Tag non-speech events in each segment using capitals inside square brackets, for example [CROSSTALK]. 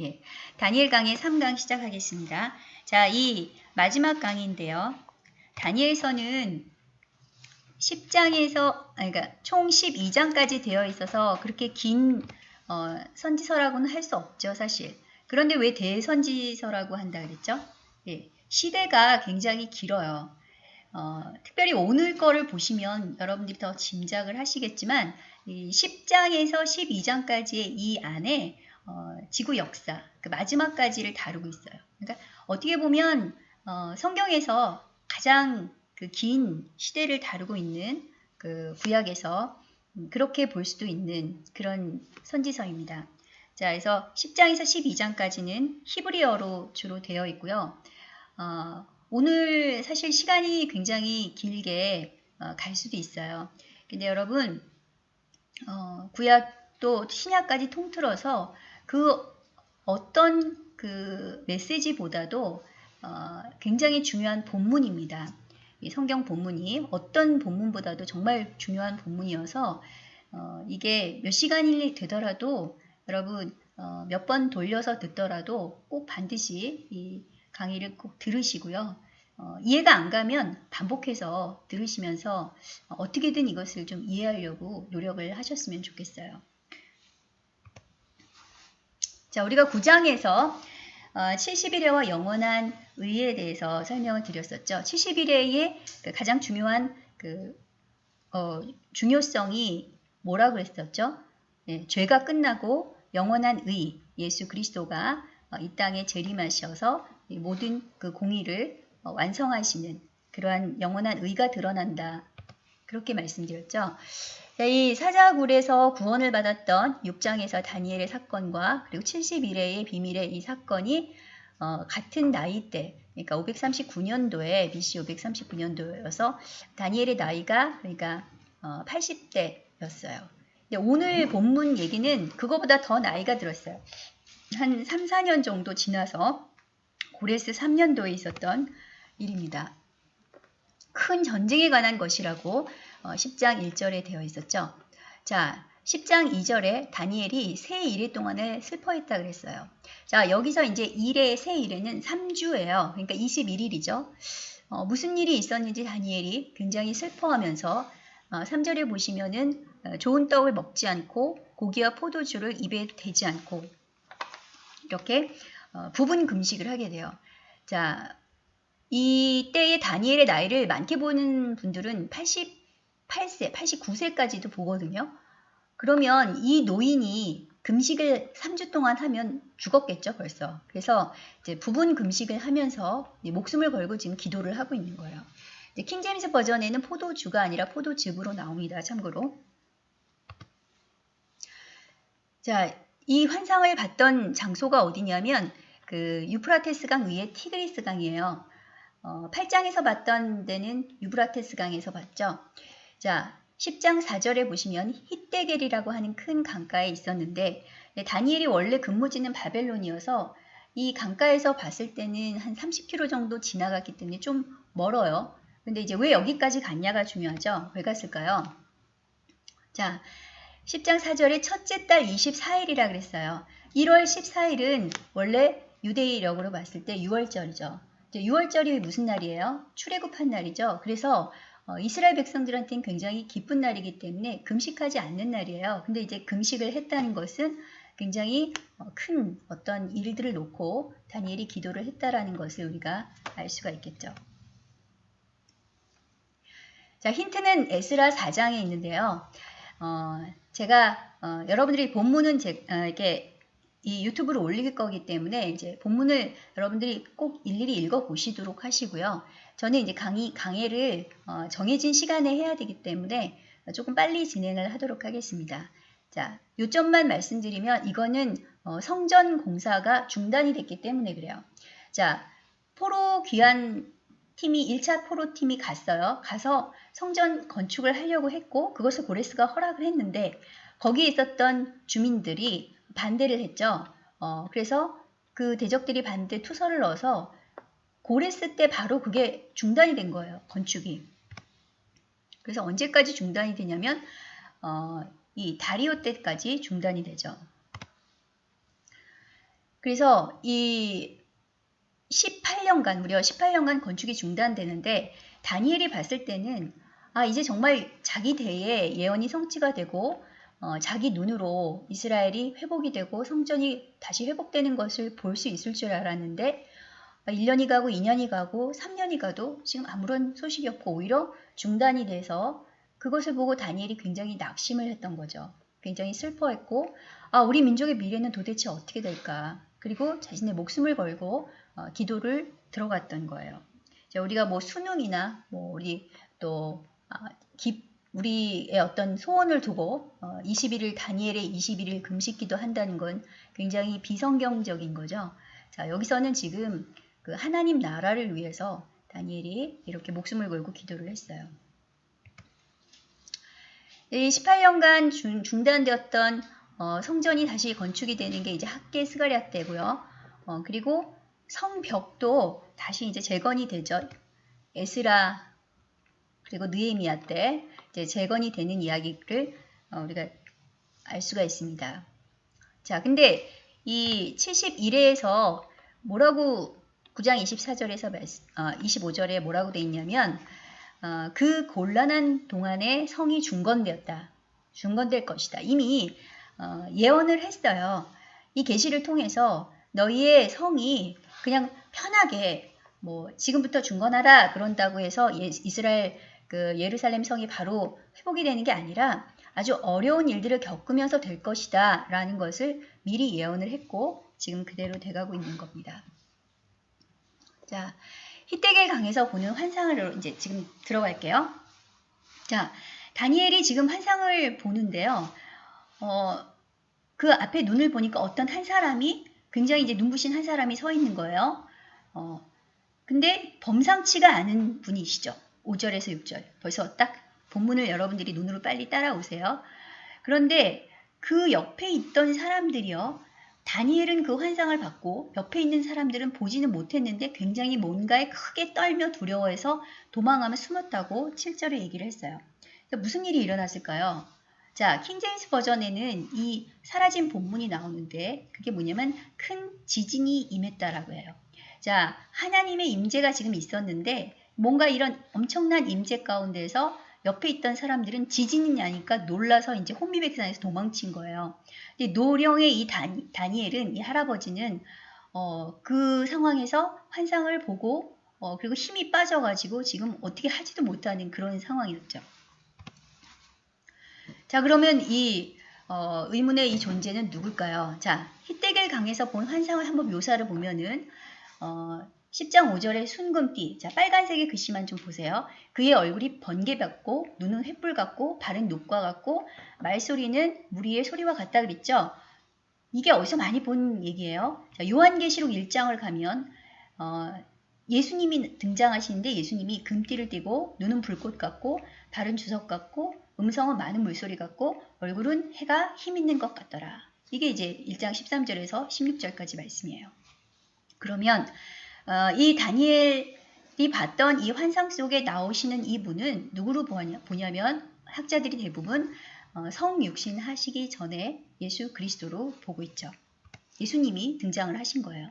예, 다니엘 강의 3강 시작하겠습니다. 자, 이 마지막 강의인데요. 다니엘서는 10장에서, 그러니까 총 12장까지 되어 있어서 그렇게 긴 어, 선지서라고는 할 수 없죠, 사실. 그런데 왜 대선지서라고 한다 그랬죠? 예, 시대가 굉장히 길어요. 어, 특별히 오늘 거를 보시면 여러분들이 더 짐작을 하시겠지만 이 10장에서 12장까지의 이 안에 어, 지구 역사, 그 마지막까지를 다루고 있어요. 그러니까 어떻게 보면 어, 성경에서 가장 그 긴 시대를 다루고 있는 그 구약에서 그렇게 볼 수도 있는 그런 선지서입니다. 자, 그래서 10장에서 12장까지는 히브리어로 주로 되어 있고요. 어, 오늘 사실 시간이 굉장히 길게 어, 갈 수도 있어요. 근데 여러분, 어, 구약도 신약까지 통틀어서 그 어떤 그 메시지보다도 어, 굉장히 중요한 본문입니다. 이 성경 본문이 어떤 본문보다도 정말 중요한 본문이어서 어, 이게 몇 시간이 되더라도 여러분 어, 몇 번 돌려서 듣더라도 꼭 반드시 이 강의를 꼭 들으시고요. 어, 이해가 안 가면 반복해서 들으시면서 어떻게든 이것을 좀 이해하려고 노력을 하셨으면 좋겠어요. 자, 우리가 9장에서 어, 71회와 영원한 의에 대해서 설명을 드렸었죠. 71회의 그 가장 중요한 그 어, 중요성이 뭐라고 했었죠? 네, 죄가 끝나고 영원한 의, 예수 그리스도가 어, 이 땅에 재림하셔서 모든 그 공의를 어, 완성하시는 그러한 영원한 의가 드러난다. 그렇게 말씀드렸죠. 이 사자굴에서 구원을 받았던 6장에서 다니엘의 사건과 그리고 71회의 비밀의 이 사건이 어, 같은 나이대, 그러니까 539년도에 BC 539년도여서 다니엘의 나이가 그러니까 어, 80대였어요. 오늘 본문 얘기는 그거보다 더 나이가 들었어요. 한 3, 4년 정도 지나서 고레스 3년도에 있었던 일입니다. 큰 전쟁에 관한 것이라고 10장 어, 1절에 되어 있었죠. 자, 10장 2절에 다니엘이 새 일의 동안에 슬퍼했다 그랬어요. 자, 여기서 이제 일의 새 일에는 3주예요. 그러니까 21일이죠. 어, 무슨 일이 있었는지 다니엘이 굉장히 슬퍼하면서 어, 3절에 보시면은 어, 좋은 떡을 먹지 않고 고기와 포도주를 입에 대지 않고 이렇게 어, 부분 금식을 하게 돼요. 자, 이때의 다니엘의 나이를 많게 보는 분들은 88세, 89세까지도 보거든요. 그러면 이 노인이 금식을 3주 동안 하면 죽었겠죠, 벌써. 그래서 이제 부분 금식을 하면서 목숨을 걸고 지금 기도를 하고 있는 거예요. 킹제임스 버전에는 포도주가 아니라 포도즙으로 나옵니다, 참고로. 자, 이 환상을 봤던 장소가 어디냐면 그 유프라테스 강 위에 티그리스 강이에요. 어, 8장에서 봤던 데는 유브라테스 강에서 봤죠. 자, 10장 4절에 보시면 히데겔이라고 하는 큰 강가에 있었는데 네, 다니엘이 원래 근무지는 바벨론이어서 이 강가에서 봤을 때는 한 30km 정도 지나갔기 때문에 좀 멀어요. 근데 이제 왜 여기까지 갔냐가 중요하죠. 왜 갔을까요? 자, 10장 4절에 첫째 달 24일이라 그랬어요. 1월 14일은 원래 유대인력으로 봤을 때 6월절이죠. 6월절이 무슨 날이에요? 출애굽한 날이죠. 그래서 어, 이스라엘 백성들한테는 굉장히 기쁜 날이기 때문에 금식하지 않는 날이에요. 근데 이제 금식을 했다는 것은 굉장히 어, 큰 어떤 일들을 놓고 다니엘이 기도를 했다라는 것을 우리가 알 수가 있겠죠. 자, 힌트는 에스라 4장에 있는데요. 어, 제가 어, 여러분들이 본문은 제, 어, 이렇게 이 유튜브로 올릴 거기 때문에 이제 본문을 여러분들이 꼭 일일이 읽어 보시도록 하시고요. 저는 이제 강의, 강의를 어, 정해진 시간에 해야 되기 때문에 조금 빨리 진행을 하도록 하겠습니다. 자, 요점만 말씀드리면 이거는 어, 성전 공사가 중단이 됐기 때문에 그래요. 자, 포로 귀한 팀이 1차 포로 팀이 갔어요. 가서 성전 건축을 하려고 했고 그것을 고레스가 허락을 했는데 거기에 있었던 주민들이 반대를 했죠. 어, 그래서 그 대적들이 반대 투서를 넣어서 고레스 때 바로 그게 중단이 된 거예요. 건축이. 그래서 언제까지 중단이 되냐면 어, 이 다리오 때까지 중단이 되죠. 그래서 이 18년간 무려 18년간 건축이 중단되는데 다니엘이 봤을 때는 아 이제 정말 자기 대에 예언이 성취가 되고 어, 자기 눈으로 이스라엘이 회복이 되고 성전이 다시 회복되는 것을 볼 수 있을 줄 알았는데 1년이 가고 2년이 가고 3년이 가도 지금 아무런 소식이 없고 오히려 중단이 돼서 그것을 보고 다니엘이 굉장히 낙심을 했던 거죠. 굉장히 슬퍼했고 아 우리 민족의 미래는 도대체 어떻게 될까 그리고 자신의 목숨을 걸고 어, 기도를 들어갔던 거예요. 자, 우리가 뭐 수능이나 뭐 우리 또 아, 기, 우리의 어떤 소원을 두고 어, 21일 다니엘의 21일 금식기도 한다는 건 굉장히 비성경적인 거죠. 자 여기서는 지금 그 하나님 나라를 위해서 다니엘이 이렇게 목숨을 걸고 기도를 했어요. 이 18년간 중, 중단되었던 어, 성전이 다시 건축이 되는 게 이제 학계 스가랴 때고요. 어, 그리고 성벽도 다시 이제 재건이 되죠. 에스라 그리고 느에미아 때 이제 재건이 되는 이야기를 어, 우리가 알 수가 있습니다. 자, 근데 이 71회에서 뭐라고 9장 24절에서 어, 25절에 뭐라고 돼 있냐면 어, 그 곤란한 동안에 성이 중건되었다. 중건될 것이다. 이미 어, 예언을 했어요. 이 계시를 통해서 너희의 성이 그냥 편하게 뭐 지금부터 중건하라 그런다고 해서 예, 이스라엘 그 예루살렘 성이 바로 회복이 되는 게 아니라 아주 어려운 일들을 겪으면서 될 것이다 라는 것을 미리 예언을 했고 지금 그대로 돼가고 있는 겁니다. 자, 히데겔 강에서 보는 환상을 이제 지금 들어갈게요. 자, 다니엘이 지금 환상을 보는데요. 어, 그 앞에 눈을 보니까 어떤 한 사람이 굉장히 이제 눈부신 한 사람이 서 있는 거예요. 어, 근데 범상치가 않은 분이시죠. 5절에서 6절. 벌써 딱 본문을 여러분들이 눈으로 빨리 따라오세요. 그런데 그 옆에 있던 사람들이요. 다니엘은 그 환상을 받고 옆에 있는 사람들은 보지는 못했는데 굉장히 뭔가에 크게 떨며 두려워해서 도망하며 숨었다고 7절에 얘기를 했어요. 무슨 일이 일어났을까요? 자, 킹제임스 버전에는 이 사라진 본문이 나오는데 그게 뭐냐면 큰 지진이 임했다라고 해요. 자, 하나님의 임재가 지금 있었는데 뭔가 이런 엄청난 임재 가운데서 옆에 있던 사람들은 지진이 나니까 놀라서 이제 혼미백산에서 도망친 거예요. 근데 노령의 이 다니, 다니엘은 이 할아버지는 어, 그 상황에서 환상을 보고 어, 그리고 힘이 빠져가지고 지금 어떻게 하지도 못하는 그런 상황이었죠. 자 그러면 이 어, 의문의 이 존재는 누굴까요? 자 히데겔 강에서 본 환상을 한번 묘사를 보면은 어, 10장 5절의 순금띠, 자 빨간색의 글씨만 좀 보세요. 그의 얼굴이 번개 같고 눈은 횃불 같고 발은 녹과 같고 말소리는 무리의 소리와 같다 그랬죠. 이게 어디서 많이 본 얘기예요. 자, 요한계시록 1장을 가면 어, 예수님이 등장하시는데 예수님이 금띠를 띠고 눈은 불꽃 같고 발은 주석 같고 음성은 많은 물소리 같고 얼굴은 해가 힘 있는 것 같더라. 이게 이제 1장 13절에서 16절까지 말씀이에요. 그러면 어, 이 다니엘이 봤던 이 환상 속에 나오시는 이 분은 누구로 보냐면 학자들이 대부분 어, 성육신 하시기 전에 예수 그리스도로 보고 있죠. 예수님이 등장을 하신 거예요.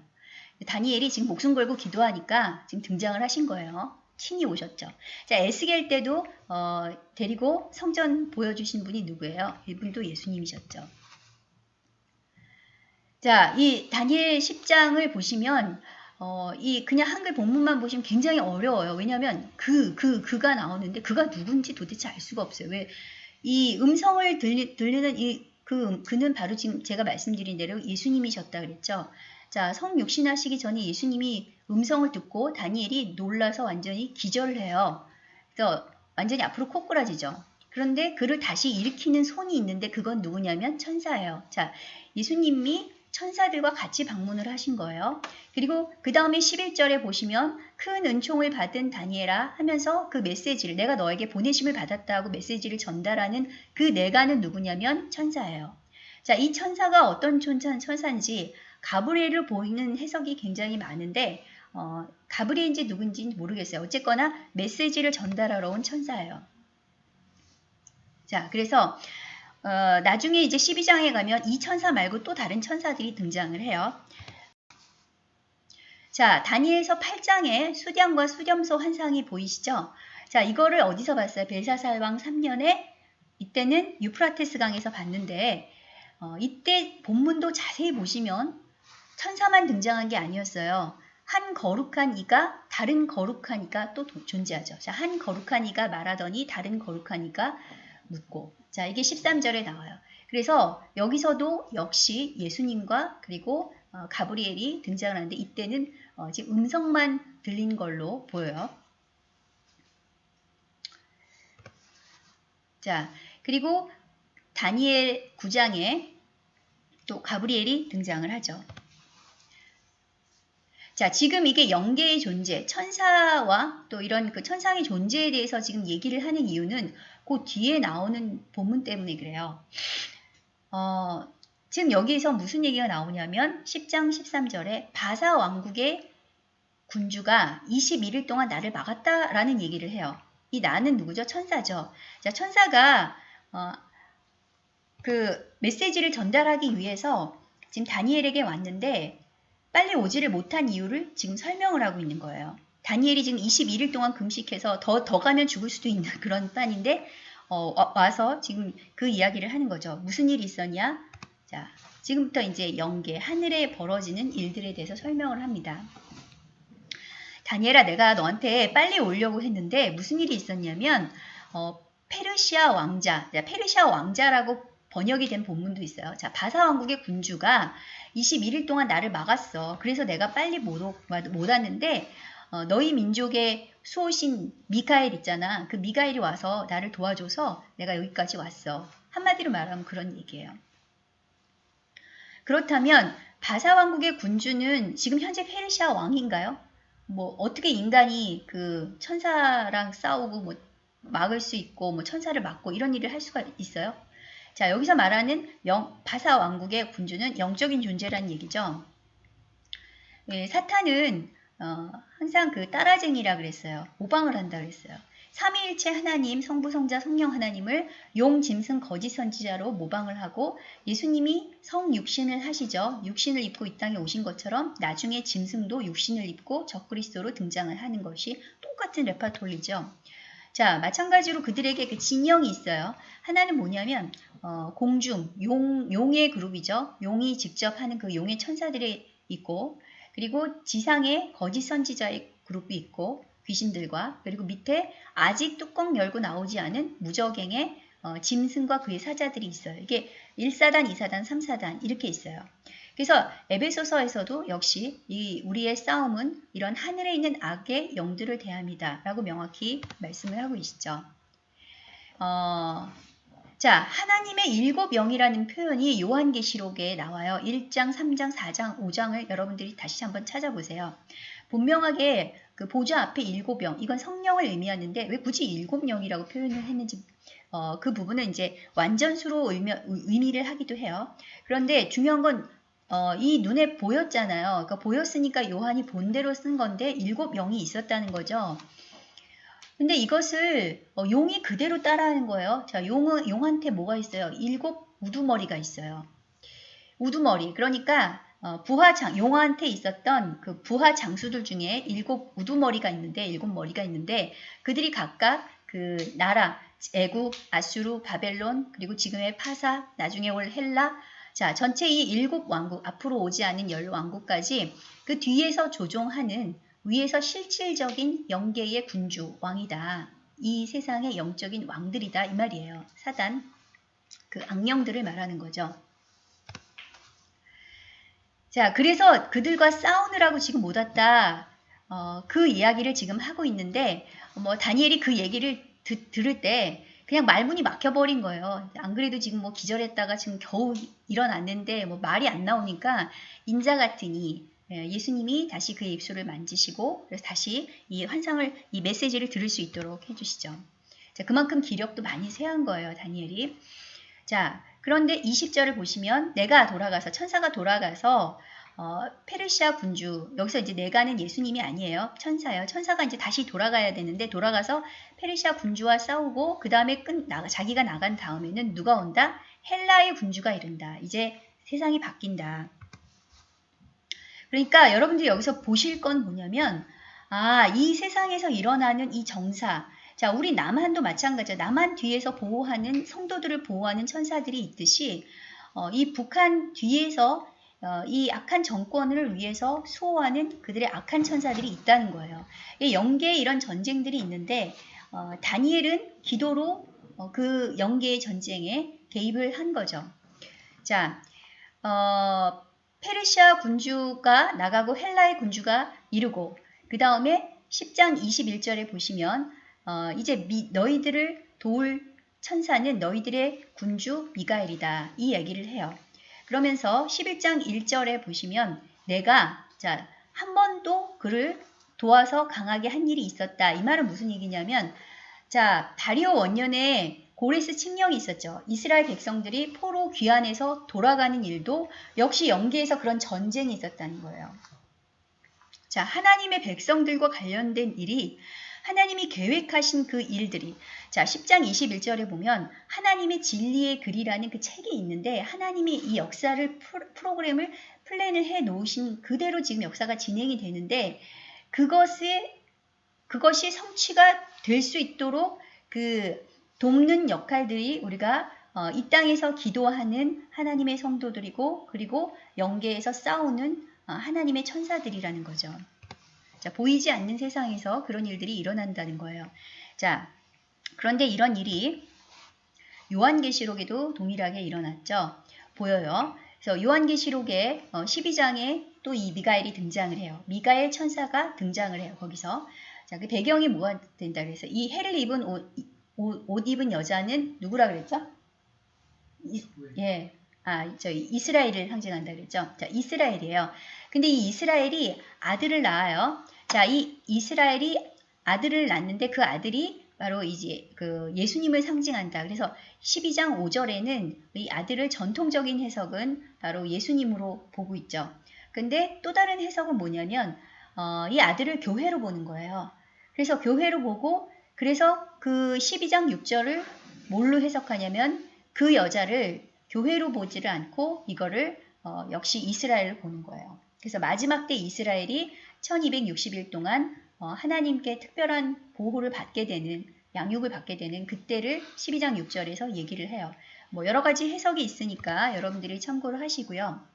다니엘이 지금 목숨 걸고 기도하니까 지금 등장을 하신 거예요. 친히 오셨죠. 자, 에스겔 때도 어, 데리고 성전 보여주신 분이 누구예요? 이분도 예수님이셨죠. 자, 이 다니엘 10장을 보시면 어, 이 그냥 한글 본문만 보시면 굉장히 어려워요. 왜냐하면 그, 그, 그가 나오는데 그가 누군지 도대체 알 수가 없어요. 왜? 이 음성을 들리, 들리는 이, 그, 그는 바로 지금 제가 말씀드린 대로 예수님이셨다 그랬죠. 자, 성육신하시기 전에 예수님이 음성을 듣고 다니엘이 놀라서 완전히 기절을 해요. 그래서 완전히 앞으로 코꾸라지죠. 그런데 그를 다시 일으키는 손이 있는데 그건 누구냐면 천사예요. 자, 예수님이 천사들과 같이 방문을 하신 거예요. 그리고 그 다음에 11절에 보시면 큰 은총을 받은 다니엘아 하면서 그 메시지를 내가 너에게 보내심을 받았다고 메시지를 전달하는 그 내가는 누구냐면 천사예요. 자, 이 천사가 어떤 천사, 천사인지 가브리엘을 보이는 해석이 굉장히 많은데 어, 가브리엘인지 누군지 모르겠어요. 어쨌거나 메시지를 전달하러 온 천사예요. 자, 그래서 어, 나중에 이제 12장에 가면 이 천사 말고 또 다른 천사들이 등장을 해요. 자, 다니엘서 8장에 수량과 수렴소 환상이 보이시죠? 자, 이거를 어디서 봤어요? 벨사살 왕 3년에 이때는 유프라테스 강에서 봤는데 어, 이때 본문도 자세히 보시면 천사만 등장한 게 아니었어요. 한 거룩한 이가 다른 거룩한 이가 또 존재하죠. 자, 한 거룩한 이가 말하더니 다른 거룩한 이가 묻고. 자, 이게 13절에 나와요. 그래서 여기서도 역시 예수님과 그리고 어, 가브리엘이 등장을 하는데 이때는 어, 지금 음성만 들린 걸로 보여요. 자, 그리고 다니엘 9장에 또 가브리엘이 등장을 하죠. 자, 지금 이게 영계의 존재, 천사와 또 이런 그 천상의 존재에 대해서 지금 얘기를 하는 이유는 그 뒤에 나오는 본문 때문에 그래요. 어, 지금 여기에서 무슨 얘기가 나오냐면 10장 13절에 바사 왕국의 군주가 21일 동안 나를 막았다라는 얘기를 해요. 이 나는 누구죠? 천사죠. 자, 천사가 어, 그 메시지를 전달하기 위해서 지금 다니엘에게 왔는데 빨리 오지를 못한 이유를 지금 설명을 하고 있는 거예요. 다니엘이 지금 21일 동안 금식해서 더, 더 가면 죽을 수도 있는 [LAUGHS] 그런 판인데 어, 와서 지금 그 이야기를 하는 거죠. 무슨 일이 있었냐? 자, 지금부터 이제 영계, 하늘에 벌어지는 일들에 대해서 설명을 합니다. 다니엘아, 내가 너한테 빨리 오려고 했는데 무슨 일이 있었냐면 어, 페르시아 왕자, 페르시아 왕자라고 번역이 된 본문도 있어요. 자, 바사 왕국의 군주가 21일 동안 나를 막았어. 그래서 내가 빨리 못, 못 왔는데 어, 너희 민족의 수호신 미카엘 있잖아. 그 미카엘이 와서 나를 도와줘서 내가 여기까지 왔어. 한마디로 말하면 그런 얘기예요. 그렇다면 바사 왕국의 군주는 지금 현재 페르시아 왕인가요? 뭐 어떻게 인간이 그 천사랑 싸우고 뭐 막을 수 있고 뭐 천사를 막고 이런 일을 할 수가 있어요? 자 여기서 말하는 영, 바사 왕국의 군주는 영적인 존재라는 얘기죠. 예, 사탄은 어, 항상 그 따라쟁이라 그랬어요. 모방을 한다 그랬어요. 삼위일체 하나님, 성부, 성자, 성령 하나님을 용, 짐승, 거짓 선지자로 모방을 하고 예수님이 성육신을 하시죠. 육신을 입고 이 땅에 오신 것처럼 나중에 짐승도 육신을 입고 적그리스도로 등장을 하는 것이 똑같은 레파톨리죠. 자, 마찬가지로 그들에게 그 진영이 있어요. 하나는 뭐냐면 어, 공중, 용, 용의 그룹이죠. 용이 직접 하는 그 용의 천사들이 있고 그리고 지상에 거짓 선지자의 그룹이 있고 귀신들과 그리고 밑에 아직 뚜껑 열고 나오지 않은 무적행의 어, 짐승과 그의 사자들이 있어요. 이게 1사단, 2사단, 3사단 이렇게 있어요. 그래서 에베소서에서도 역시 이 우리의 싸움은 이런 하늘에 있는 악의 영들을 대합니다. 라고 명확히 말씀을 하고 있죠. 어, 자, 하나님의 일곱 영이라는 표현이 요한계시록에 나와요. 1장, 3장, 4장, 5장을 여러분들이 다시 한번 찾아보세요. 분명하게 그 보좌 앞에 일곱 영, 이건 성령을 의미하는데 왜 굳이 일곱 영이라고 표현을 했는지 어, 그 부분은 이제 완전수로 의미, 의미를 하기도 해요. 그런데 중요한 건 어, 이 눈에 보였잖아요. 그러니까 보였으니까 요한이 본대로 쓴 건데 일곱 영이 있었다는 거죠. 근데 이것을 어, 용이 그대로 따라하는 거예요. 자, 용은 용한테 뭐가 있어요? 일곱 우두머리가 있어요. 우두머리. 그러니까 어, 부하 장 용한테 있었던 그 부하 장수들 중에 일곱 우두머리가 있는데 일곱 머리가 있는데 그들이 각각 그 나라 애국, 아수르, 바벨론 그리고 지금의 파사, 나중에 올 헬라 자, 전체 이 일곱 왕국, 앞으로 오지 않은 열 왕국까지 그 뒤에서 조종하는 위에서 실질적인 영계의 군주, 왕이다. 이 세상의 영적인 왕들이다. 이 말이에요. 사단, 그 악령들을 말하는 거죠. 자, 그래서 그들과 싸우느라고 지금 못 왔다. 어, 그 이야기를 지금 하고 있는데, 뭐, 다니엘이 그 얘기를 드, 들을 때, 그냥 말문이 막혀버린 거예요. 안 그래도 지금 뭐 기절했다가 지금 겨우 일어났는데 뭐 말이 안 나오니까 인자 같으니 예, 예수님이 다시 그의 입술을 만지시고 그래서 다시 이 환상을 이 메시지를 들을 수 있도록 해주시죠. 자, 그만큼 기력도 많이 세한 거예요, 다니엘이. 자, 그런데 20절을 보시면 내가 돌아가서 천사가 돌아가서 어, 페르시아 군주 여기서 이제 내가는 예수님이 아니에요. 천사예요. 천사가 이제 다시 돌아가야 되는데 돌아가서 페르시아 군주와 싸우고 그 다음에 끝 나, 자기가 나간 다음에는 누가 온다? 헬라의 군주가 이른다. 이제 세상이 바뀐다. 그러니까 여러분들이 여기서 보실 건 뭐냐면 아, 이 세상에서 일어나는 이 정사. 자, 우리 남한도 마찬가지야. 남한 뒤에서 보호하는 성도들을 보호하는 천사들이 있듯이 어, 이 북한 뒤에서 어, 이 악한 정권을 위해서 수호하는 그들의 악한 천사들이 있다는 거예요. 이 영계에 이런 전쟁들이 있는데 어, 다니엘은 기도로 어, 그 영계의 전쟁에 개입을 한 거죠. 자, 어, 페르시아 군주가 나가고 헬라의 군주가 이르고 그 다음에 10장 21절에 보시면 어, 이제 미, 너희들을 도울 천사는 너희들의 군주 미가엘이다. 이 얘기를 해요. 그러면서 11장 1절에 보시면 내가 자, 한 번도 그를 도와서 강하게 한 일이 있었다. 이 말은 무슨 얘기냐면 자, 다리오 원년에 고레스 칙령이 있었죠. 이스라엘 백성들이 포로 귀환해서 돌아가는 일도 역시 연계에서 그런 전쟁이 있었다는 거예요. 자, 하나님의 백성들과 관련된 일이 하나님이 계획하신 그 일들이 자 10장 21절에 보면 하나님의 진리의 글이라는 그 책이 있는데 하나님이 이 역사를 프로그램을 플랜을 해 놓으신 그대로 지금 역사가 진행이 되는데 그것에 그것이 성취가 될 수 있도록 그 돕는 역할들이 우리가 어, 이 땅에서 기도하는 하나님의 성도들이고 그리고 영계에서 싸우는 어, 하나님의 천사들이라는 거죠. 자, 보이지 않는 세상에서 그런 일들이 일어난다는 거예요. 자, 그런데 이런 일이 요한계시록에도 동일하게 일어났죠. 보여요. 그래서 요한계시록의 12장에 어, 또이 미가엘이 등장을 해요. 미가엘 천사가 등장을 해요. 거기서. 자, 그 배경이 뭐가 된다 그래서 이 해를 입은 옷, 옷, 옷 입은 여자는 누구라 그랬죠? 이, 예. 아, 저희 이스라엘을 상징한다 그랬죠? 자, 이스라엘이에요. 근데 이 이스라엘이 아들을 낳아요. 자, 이 이스라엘이 아들을 낳는데 그 아들이 바로 이제 그 예수님을 상징한다. 그래서 12장 5절에는 이 아들을 전통적인 해석은 바로 예수님으로 보고 있죠. 근데 또 다른 해석은 뭐냐면 어, 이 아들을 교회로 보는 거예요. 그래서 교회로 보고 그래서 그 12장 6절을 뭘로 해석하냐면 그 여자를 교회로 보지를 않고 이거를 어, 역시 이스라엘을 보는 거예요. 그래서 마지막 때 이스라엘이 1260일 동안 어, 하나님께 특별한 보호를 받게 되는 양육을 받게 되는 그때를 12장 6절에서 얘기를 해요. 뭐 여러 가지 해석이 있으니까 여러분들이 참고를 하시고요.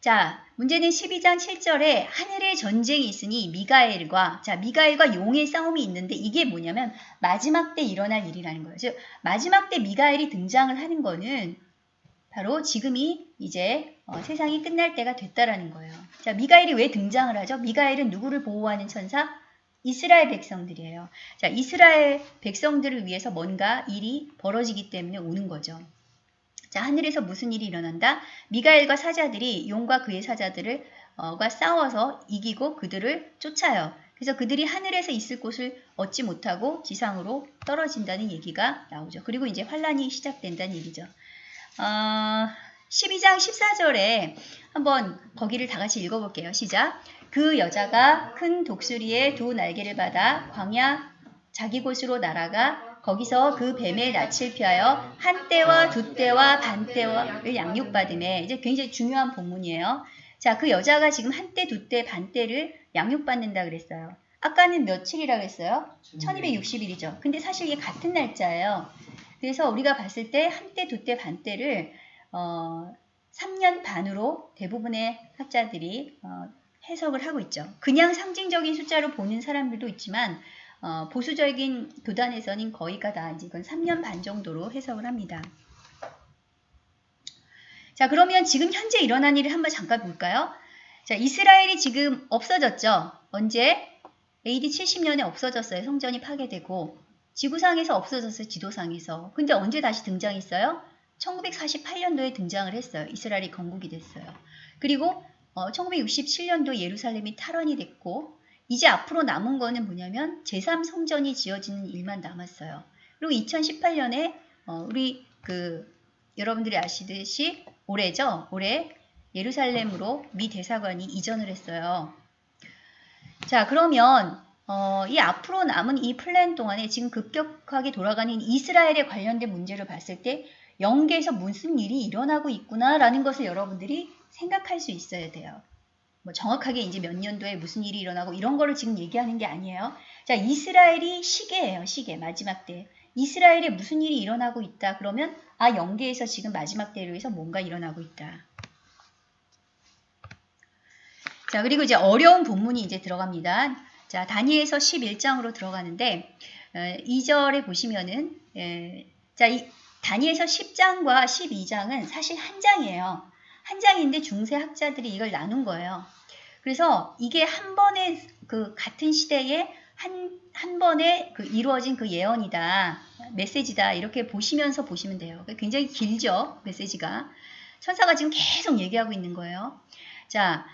자, 문제는 12장 7절에 하늘의 전쟁이 있으니 미가엘과 자, 미가엘과 용의 싸움이 있는데 이게 뭐냐면 마지막 때 일어날 일이라는 거예요. 즉 마지막 때 미가엘이 등장을 하는 거는 바로 지금이 이제 어, 세상이 끝날 때가 됐다라는 거예요. 자, 미가엘이 왜 등장을 하죠? 미가엘은 누구를 보호하는 천사? 이스라엘 백성들이에요. 자, 이스라엘 백성들을 위해서 뭔가 일이 벌어지기 때문에 오는 거죠. 자, 하늘에서 무슨 일이 일어난다? 미가엘과 사자들이 용과 그의 사자들을 어, 가 싸워서 이기고 그들을 쫓아요. 그래서 그들이 하늘에서 있을 곳을 얻지 못하고 지상으로 떨어진다는 얘기가 나오죠. 그리고 이제 환란이 시작된다는 얘기죠. 어, 12장 14절에 한번 거기를 다 같이 읽어볼게요. 시작. 그 여자가 큰 독수리의 두 날개를 받아 광야 자기 곳으로 날아가 거기서 그 뱀의 낯을 피하여 한 때와 두 때와 반 때를 양육받음에 이제 굉장히 중요한 본문이에요. 자, 그 여자가 지금 한 때, 두 때, 반 때를 양육받는다 그랬어요. 아까는 며칠이라 그랬어요? 1260일이죠. 근데 사실 이게 같은 날짜예요. 그래서 우리가 봤을 때 한 때, 두 때, 반 때를 어, 3년 반으로 대부분의 학자들이 어, 해석을 하고 있죠. 그냥 상징적인 숫자로 보는 사람들도 있지만 어, 보수적인 교단에서는 거의가 다 이건 3년 반 정도로 해석을 합니다. 자 그러면 지금 현재 일어난 일을 한번 잠깐 볼까요? 자 이스라엘이 지금 없어졌죠. 언제? AD 70년에 없어졌어요. 성전이 파괴되고 지구상에서 없어졌어요. 지도상에서. 근데 언제 다시 등장했어요? 1948년도에 등장을 했어요. 이스라엘이 건국이 됐어요. 그리고 어, 1967년도 예루살렘이 탈환이 됐고 이제 앞으로 남은 거는 뭐냐면 제3성전이 지어지는 일만 남았어요. 그리고 2018년에 어, 우리 그 여러분들이 아시듯이 올해죠. 올해 예루살렘으로 미 대사관이 이전을 했어요. 자 그러면 어, 이 앞으로 남은 이 플랜 동안에 지금 급격하게 돌아가는 이스라엘에 관련된 문제를 봤을 때 영계에서 무슨 일이 일어나고 있구나라는 것을 여러분들이 생각할 수 있어야 돼요. 뭐 정확하게 이제 몇 년도에 무슨 일이 일어나고 이런 거를 지금 얘기하는 게 아니에요. 자, 이스라엘이 시계예요. 시계 마지막 때. 이스라엘에 무슨 일이 일어나고 있다. 그러면 아 영계에서 지금 마지막 때를 위해서 뭔가 일어나고 있다. 자, 그리고 이제 어려운 본문이 이제 들어갑니다. 자, 다니엘서 11장으로 들어가는데 어, 2절에 보시면은 에, 자, 이 다니엘서 10장과 12장은 사실 한 장이에요. 한 장인데 중세 학자들이 이걸 나눈 거예요. 그래서 이게 한 번에 그 같은 시대에 한, 한 번에 그 이루어진 그 예언이다, 메시지다, 이렇게 보시면서 보시면 돼요. 굉장히 길죠, 메시지가. 천사가 지금 계속 얘기하고 있는 거예요. 자,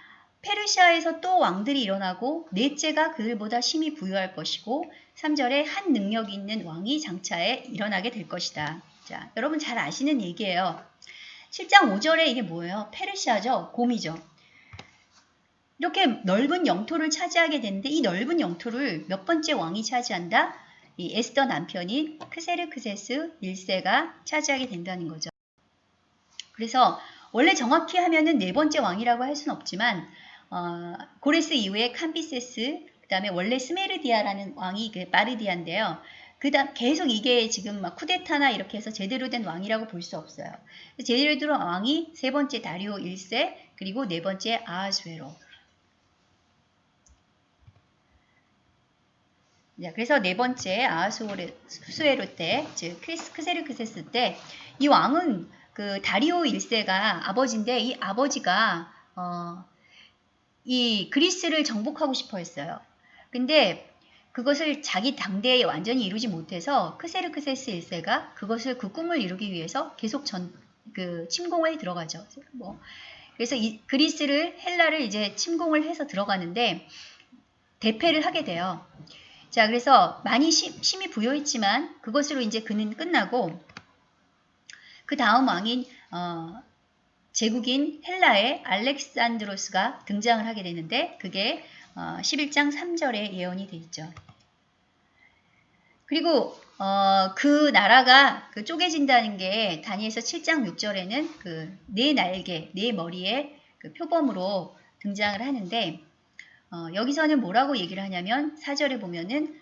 페르시아에서 또 왕들이 일어나고 넷째가 그들보다 심히 부유할 것이고 3절에 한 능력 있는 왕이 장차에 일어나게 될 것이다. 자, 여러분 잘 아시는 얘기예요. 7장 5절에 이게 뭐예요? 페르시아죠. 곰이죠. 이렇게 넓은 영토를 차지하게 되는데 이 넓은 영토를 몇 번째 왕이 차지한다? 이 에스더 남편인 크세르크세스 1세가 차지하게 된다는 거죠. 그래서 원래 정확히 하면은 네 번째 왕이라고 할 수는 없지만 어, 고레스 이후에 캄비세스 그 다음에 원래 스메르디아라는 왕이 그 마르디아인데요. 그다음 계속 이게 지금 막 쿠데타나 이렇게 해서 제대로 된 왕이라고 볼 수 없어요. 제대로 된 왕이 세 번째 다리오 1세 그리고 네 번째 아하수에로. 그래서 네 번째 아하수에로 때, 즉 크세르크세스 때 이 왕은 그 다리오 1세가 아버지인데 이 아버지가 어, 이 그리스를 정복하고 싶어 했어요. 근데 그것을 자기 당대에 완전히 이루지 못해서 크세르크세스 1세가 그것을 그 꿈을 이루기 위해서 계속 전, 그 침공에 들어가죠. 뭐. 그래서 이 그리스를 헬라를 이제 침공을 해서 들어가는데 대패를 하게 돼요. 자, 그래서 많이 시, 심히 부여했지만 그것으로 이제 그는 끝나고 그 다음 왕인 어, 제국인 헬라의 알렉산드로스가 등장을 하게 되는데 그게 어, 11장 3절에 예언이 돼 있죠. 그리고 어, 그 나라가 그 쪼개진다는 게 다니엘서 7장 6절에는 그 네 날개, 네 머리에 그 표범으로 등장을 하는데 어, 여기서는 뭐라고 얘기를 하냐면 4절에 보면은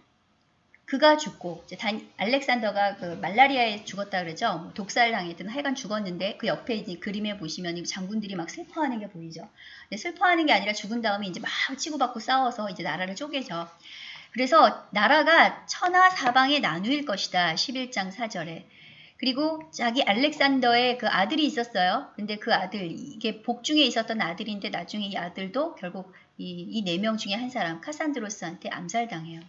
그가 죽고 단, 알렉산더가 그 말라리아에 죽었다 그러죠. 뭐 독살 당했든 하여간 죽었는데 그 옆에 이제 그림에 보시면 장군들이 막 슬퍼하는 게 보이죠. 슬퍼하는 게 아니라 죽은 다음에 이제 막 치고받고 싸워서 이제 나라를 쪼개죠. 그래서 나라가 천하 사방에 나누일 것이다. 11장 4절에. 그리고 자기 알렉산더의 그 아들이 있었어요. 근데 그 아들, 이게 복중에 있었던 아들인데 나중에 이 아들도 결국 이 네 명 중에 한 사람, 카산드로스한테 암살당해요.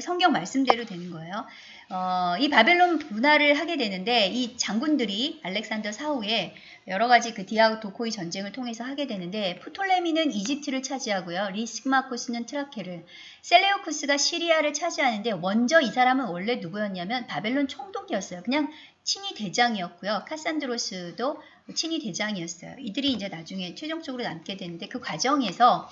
성경 말씀대로 되는 거예요. 어, 이 바벨론 분할을 하게 되는데 이 장군들이 알렉산더 사후에 여러 가지 그 디아도코이 전쟁을 통해서 하게 되는데 프톨레미는 이집트를 차지하고요. 리시마코스는 트라케를 셀레오쿠스가 시리아를 차지하는데 먼저 이 사람은 원래 누구였냐면 바벨론 총독이었어요. 그냥 친위 대장이었고요. 카산드로스도 친위 대장이었어요. 이들이 이제 나중에 최종적으로 남게 되는데 그 과정에서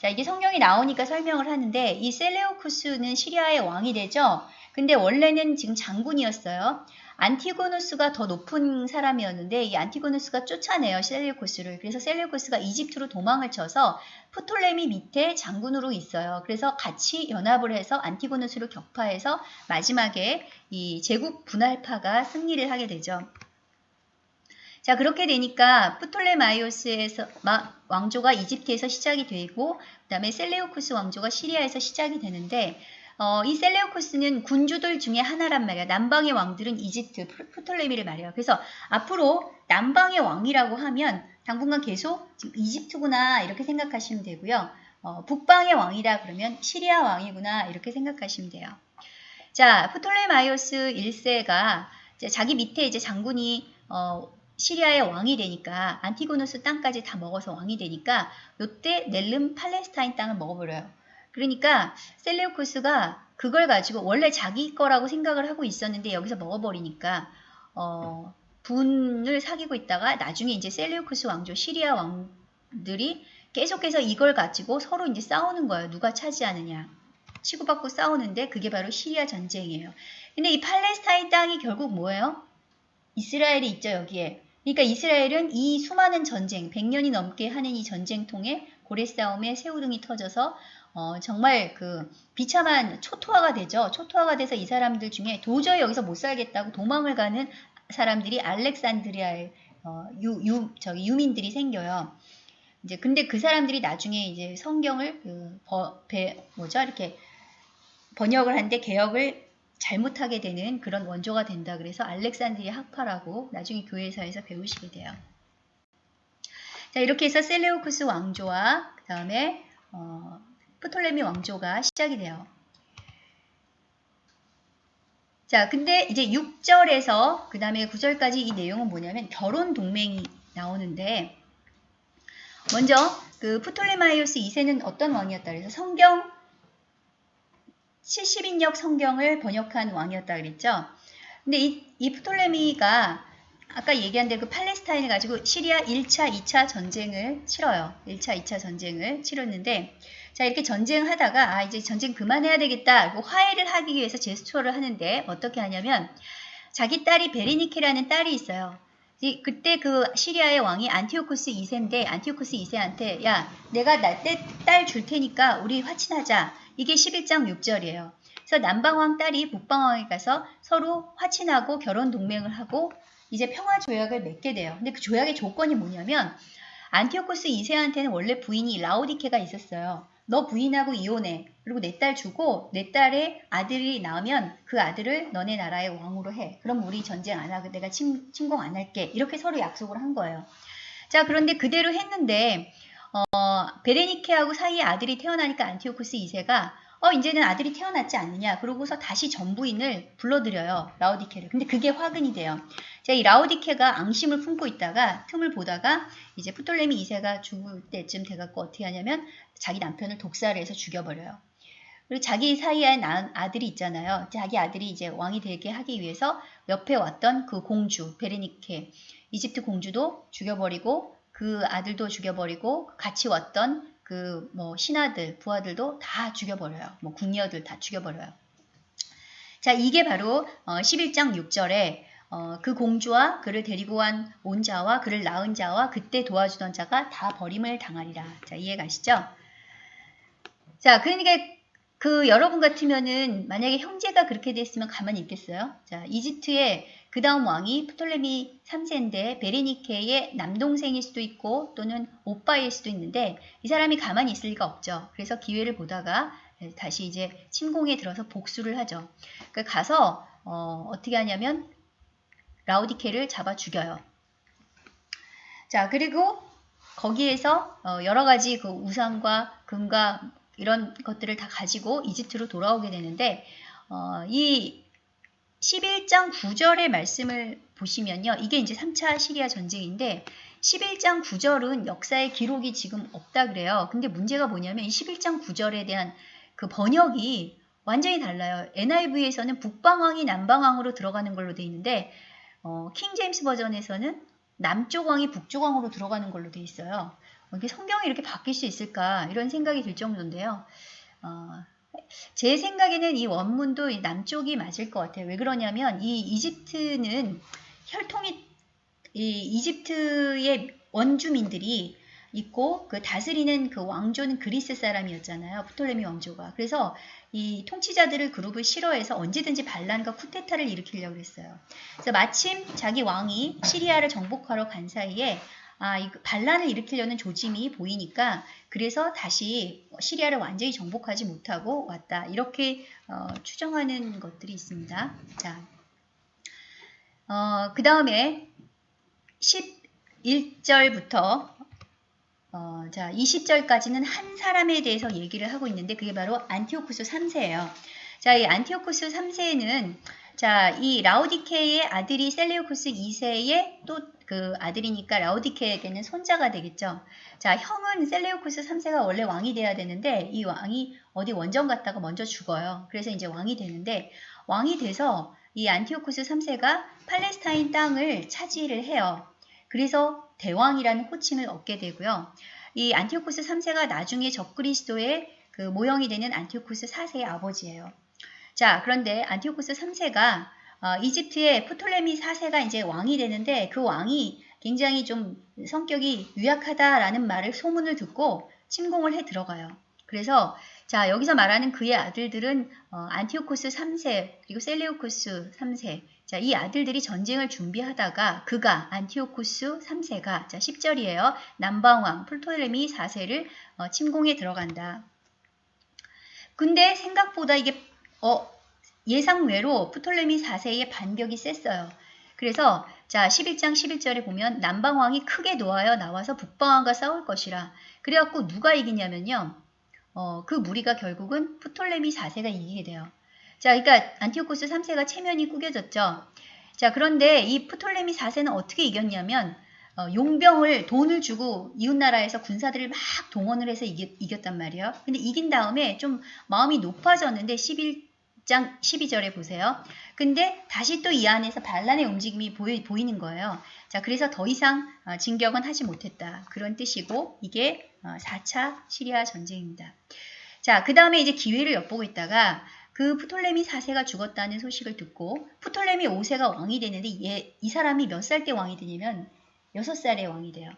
자, 이게 성경이 나오니까 설명을 하는데 이 셀레오쿠스는 시리아의 왕이 되죠. 근데 원래는 지금 장군이었어요. 안티고누스가 더 높은 사람이었는데 이 안티고누스가 쫓아내요 셀레오쿠스를. 그래서 셀레오쿠스가 이집트로 도망을 쳐서 프톨레미 밑에 장군으로 있어요. 그래서 같이 연합을 해서 안티고누스를 격파해서 마지막에 이 제국 분할파가 승리를 하게 되죠. 자 그렇게 되니까 프톨레마이오스에서 왕조가 이집트에서 시작이 되고 그 다음에 셀레오쿠스 왕조가 시리아에서 시작이 되는데 어, 이 셀레오쿠스는 군주들 중에 하나란 말이야. 남방의 왕들은 이집트, 프톨레미를 말해요. 그래서 앞으로 남방의 왕이라고 하면 당분간 계속 지금 이집트구나 이렇게 생각하시면 되고요. 어, 북방의 왕이다 그러면 시리아 왕이구나 이렇게 생각하시면 돼요. 자, 프톨레마이오스 1세가 자기 밑에 이제 장군이 어, 시리아의 왕이 되니까 안티고누스 땅까지 다 먹어서 왕이 되니까 요때 넬름 팔레스타인 땅을 먹어버려요. 그러니까 셀레우쿠스가 그걸 가지고 원래 자기 거라고 생각을 하고 있었는데 여기서 먹어버리니까 어, 분을 사귀고 있다가 나중에 이제 셀레우쿠스 왕조 시리아 왕들이 계속해서 이걸 가지고 서로 이제 싸우는 거예요. 누가 차지하느냐. 치고받고 싸우는데 그게 바로 시리아 전쟁이에요. 근데 이 팔레스타인 땅이 결국 뭐예요? 이스라엘이 있죠 여기에. 그러니까 이스라엘은 이 수많은 전쟁, 100년이 넘게 하는 이 전쟁 통해 고래 싸움에 새우등이 터져서 어, 정말 그 비참한 초토화가 되죠. 초토화가 돼서 이 사람들 중에 도저히 여기서 못 살겠다고 도망을 가는 사람들이 알렉산드리아의 어, 유민들이 생겨요. 이제 근데 그 사람들이 나중에 이제 성경을 그 버, 배, 뭐죠 이렇게 번역을 한데 개혁을 잘못하게 되는 그런 원조가 된다. 그래서 알렉산드리아 학파라고 나중에 교회사에서 배우시게 돼요. 자 이렇게 해서 셀레오쿠스 왕조와 그 다음에 어, 프톨레미 왕조가 시작이 돼요. 자, 근데 이제 6절에서 그 다음에 9절까지 이 내용은 뭐냐면 결혼 동맹이 나오는데 먼저 그 프톨레마이오스 2세는 어떤 왕이었다 그래서 성경 70인역 성경을 번역한 왕이었다 그랬죠. 근데 이, 이 프톨레미가 아까 얘기한 대로 그 팔레스타인을 가지고 시리아 1차, 2차 전쟁을 치러요. 1차, 2차 전쟁을 치렀는데 자 이렇게 전쟁하다가 아 이제 전쟁 그만해야 되겠다 화해를 하기 위해서 제스처를 하는데 어떻게 하냐면 자기 딸이 베리니케라는 딸이 있어요. 그때 그 시리아의 왕이 안티오쿠스 2세인데 안티오쿠스 2세한테 야 내가 딸 줄 테니까 우리 화친하자 이게 11장 6절이에요. 그래서 남방왕 딸이 북방왕에 가서 서로 화친하고 결혼 동맹을 하고 이제 평화 조약을 맺게 돼요. 근데 그 조약의 조건이 뭐냐면 안티오쿠스 2세한테는 원래 부인이 라오디케가 있었어요. 너 부인하고 이혼해. 그리고 내 딸 주고 내 딸의 아들이 나오면 그 아들을 너네 나라의 왕으로 해. 그럼 우리 전쟁 안 하고 내가 침, 침공 안 할게. 이렇게 서로 약속을 한 거예요. 자 그런데 그대로 했는데 어, 베레니케하고 사이에 아들이 태어나니까 안티오코스 2세가 어 이제는 아들이 태어났지 않느냐 그러고서 다시 전부인을 불러들여요 라오디케를. 근데 그게 화근이 돼요. 제가 이 라오디케가 앙심을 품고 있다가 틈을 보다가 이제 프톨레미 2세가 죽을 때쯤 돼갖고 어떻게 하냐면 자기 남편을 독살을 해서 죽여버려요. 그리고 자기 사이에 낳은 아들이 있잖아요. 자기 아들이 이제 왕이 되게 하기 위해서 옆에 왔던 그 공주 베레니케 이집트 공주도 죽여버리고 그 아들도 죽여버리고 같이 왔던 그 뭐 신하들, 부하들도 다 죽여버려요. 뭐 궁녀들 다 죽여버려요. 자, 이게 바로 어, 11장 6절에 어, 그 공주와 그를 데리고 온온 자와 그를 낳은 자와 그때 도와주던 자가 다 버림을 당하리라. 자, 이해 가시죠? 자, 그러니까 그 여러분 같으면은 만약에 형제가 그렇게 됐으면 가만히 있겠어요? 자, 이집트에 그 다음 왕이 프톨레미 3세인데 베레니케의 남동생일 수도 있고 또는 오빠일 수도 있는데 이 사람이 가만히 있을 리가 없죠. 그래서 기회를 보다가 다시 이제 침공에 들어서 복수를 하죠. 그 가서 어, 어떻게 하냐면 라우디케를 잡아 죽여요. 자 그리고 거기에서 어, 여러 가지 그 우상과 금과 이런 것들을 다 가지고 이집트로 돌아오게 되는데 어, 이 11장 9절의 말씀을 보시면요. 이게 이제 3차 시리아 전쟁인데 11장 9절은 역사의 기록이 지금 없다 그래요. 근데 문제가 뭐냐면 이 11장 9절에 대한 그 번역이 완전히 달라요. NIV에서는 북방왕이 남방왕으로 들어가는 걸로 돼 있는데 어, 킹 제임스 버전에서는 남쪽 왕이 북쪽 왕으로 들어가는 걸로 돼 있어요. 이게 성경이 이렇게 바뀔 수 있을까 이런 생각이 들 정도인데요. 어, 제 생각에는 이 원문도 남쪽이 맞을 것 같아요. 왜 그러냐면 이 이집트는 혈통이 이 이집트의 원주민들이 있고 그 다스리는 그 왕조는 그리스 사람이었잖아요. 프톨레미 왕조가. 그래서 이 통치자들을 그룹을 싫어해서 언제든지 반란과 쿠데타를 일으키려고 했어요. 그래서 마침 자기 왕이 시리아를 정복하러 간 사이에 아, 이 반란을 일으키려는 조짐이 보이니까 그래서 다시 시리아를 완전히 정복하지 못하고 왔다. 이렇게 어, 추정하는 것들이 있습니다. 자, 어, 그 다음에 11절부터 어, 자, 20절까지는 한 사람에 대해서 얘기를 하고 있는데 그게 바로 안티오쿠스 3세예요. 자, 이 안티오쿠스 3세는 자, 이 라우디케의 아들이 셀레오쿠스 2세의 또 그 아들이니까 라우디케에게는 손자가 되겠죠. 자, 형은 셀레오쿠스 3세가 원래 왕이 돼야 되는데 이 왕이 어디 원정 갔다가 먼저 죽어요. 그래서 이제 왕이 되는데 왕이 돼서 이 안티오쿠스 3세가 팔레스타인 땅을 차지를 해요. 그래서 대왕이라는 호칭을 얻게 되고요. 이 안티오쿠스 3세가 나중에 적그리스도의 그 모형이 되는 안티오쿠스 4세의 아버지예요. 자, 그런데 안티오쿠스 3세가 어, 이집트의 프톨레미 4세가 이제 왕이 되는데 그 왕이 굉장히 좀 성격이 유약하다라는 말을 소문을 듣고 침공을 해 들어가요. 그래서 자 여기서 말하는 그의 아들들은 어, 안티오코스 3세 그리고 셀레오코스 3세 자, 이 아들들이 전쟁을 준비하다가 그가 안티오코스 3세가 자 10절이에요. 남방왕 프톨레미 4세를 어, 침공에 들어간다. 근데 생각보다 이게 어, 예상외로 프톨레미 4세의 반격이 셌어요. 그래서 자 11장 11절에 보면 남방왕이 크게 노하여 나와서 북방왕과 싸울 것이라. 그래갖고 누가 이기냐면요. 어, 그 무리가 결국은 프톨레미 4세가 이기게 돼요. 자, 그러니까 안티오코스 3세가 체면이 구겨졌죠. 자, 그런데 이 프톨레미 4세는 어떻게 이겼냐면 어, 용병을 돈을 주고 이웃나라에서 군사들을 막 동원을 해서 이겼, 이겼단 말이에요. 근데 이긴 다음에 좀 마음이 높아졌는데 11 장 12절에 보세요. 근데 다시 또 이 안에서 반란의 움직임이 보이, 보이는 거예요. 자, 그래서 더 이상 어, 진격은 하지 못했다. 그런 뜻이고 이게 어, 4차 시리아 전쟁입니다. 자, 그 다음에 이제 기회를 엿보고 있다가 그 프톨레미 4세가 죽었다는 소식을 듣고 프톨레미 5세가 왕이 되는데 얘, 이 사람이 몇 살 때 왕이 되냐면 6살에 왕이 돼요.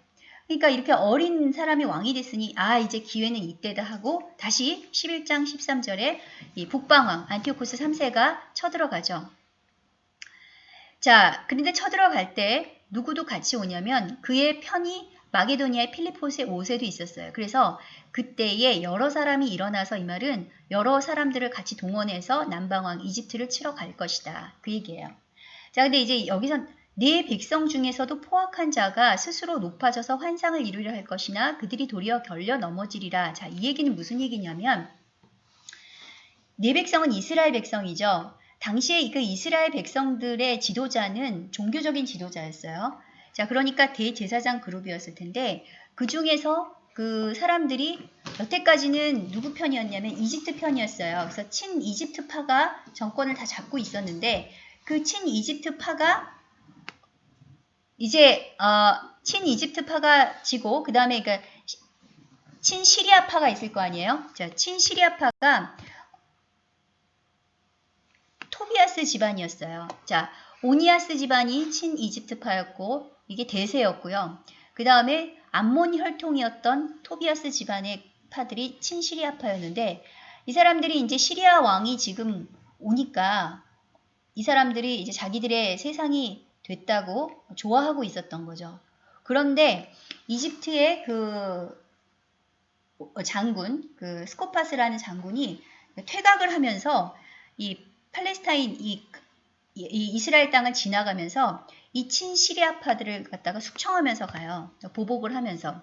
그러니까 이렇게 어린 사람이 왕이 됐으니 아 이제 기회는 이때다 하고 다시 11장 13절에 이 북방왕 안티오코스 3세가 쳐들어가죠. 자 그런데 쳐들어갈 때 누구도 같이 오냐면 그의 편이 마게도니아의 필리포스의 5세도 있었어요. 그래서 그때에 여러 사람이 일어나서 이 말은 여러 사람들을 같이 동원해서 남방왕 이집트를 치러 갈 것이다. 그 얘기예요. 자 근데 이제 여기서 네 백성 중에서도 포악한 자가 스스로 높아져서 환상을 이루려 할 것이나 그들이 도리어 결려 넘어지리라. 자, 이 얘기는 무슨 얘기냐면 네 백성은 이스라엘 백성이죠. 당시에 그 이스라엘 백성들의 지도자는 종교적인 지도자였어요. 자, 그러니까 대제사장 그룹이었을 텐데 그 중에서 그 사람들이 여태까지는 누구 편이었냐면 이집트 편이었어요. 그래서 친 이집트 파가 정권을 다 잡고 있었는데 그 친 이집트 파가 이제 어, 친 이집트파가 지고 그 다음에 그 친 시리아파가 있을 거 아니에요. 자, 친 시리아파가 토비아스 집안이었어요. 자, 오니아스 집안이 친 이집트파였고 이게 대세였고요. 그 다음에 암몬 혈통이었던 토비아스 집안의 파들이 친 시리아파였는데 이 사람들이 이제 시리아 왕이 지금 오니까 이 사람들이 이제 자기들의 세상이 됐다고 좋아하고 있었던 거죠. 그런데 이집트의 그 장군, 그 스코파스라는 장군이 퇴각을 하면서 이 팔레스타인 이, 이 이스라엘 땅을 지나가면서 이 친시리아파들을 갖다가 숙청하면서 가요. 보복을 하면서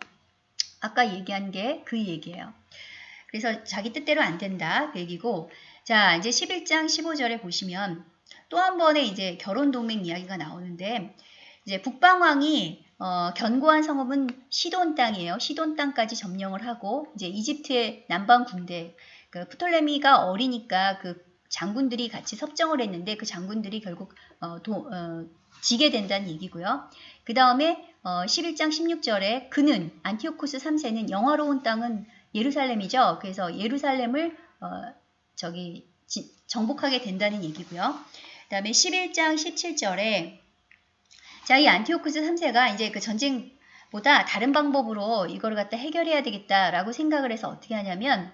아까 얘기한 게 그 얘기예요. 그래서 자기 뜻대로 안 된다 그 얘기고 자 이제 11장 15절에 보시면 또 한 번의 이제 결혼 동맹 이야기가 나오는데 이제 북방왕이 어, 견고한 성읍은 시돈 땅이에요. 시돈 땅까지 점령을 하고 이제 이집트의 남방 군대 그 프톨레미가 어리니까 그 장군들이 같이 섭정을 했는데 그 장군들이 결국 어, 도, 어, 지게 된다는 얘기고요. 그 다음에 어, 11장 16절에 그는 안티오코스 3세는 영화로운 땅은 예루살렘이죠. 그래서 예루살렘을 어, 저기 지, 정복하게 된다는 얘기고요. 다음에 11장 17절에 자, 이 안티오쿠스 3세가 이제 그 전쟁보다 다른 방법으로 이거를 갖다 해결해야 되겠다라고 생각을 해서 어떻게 하냐면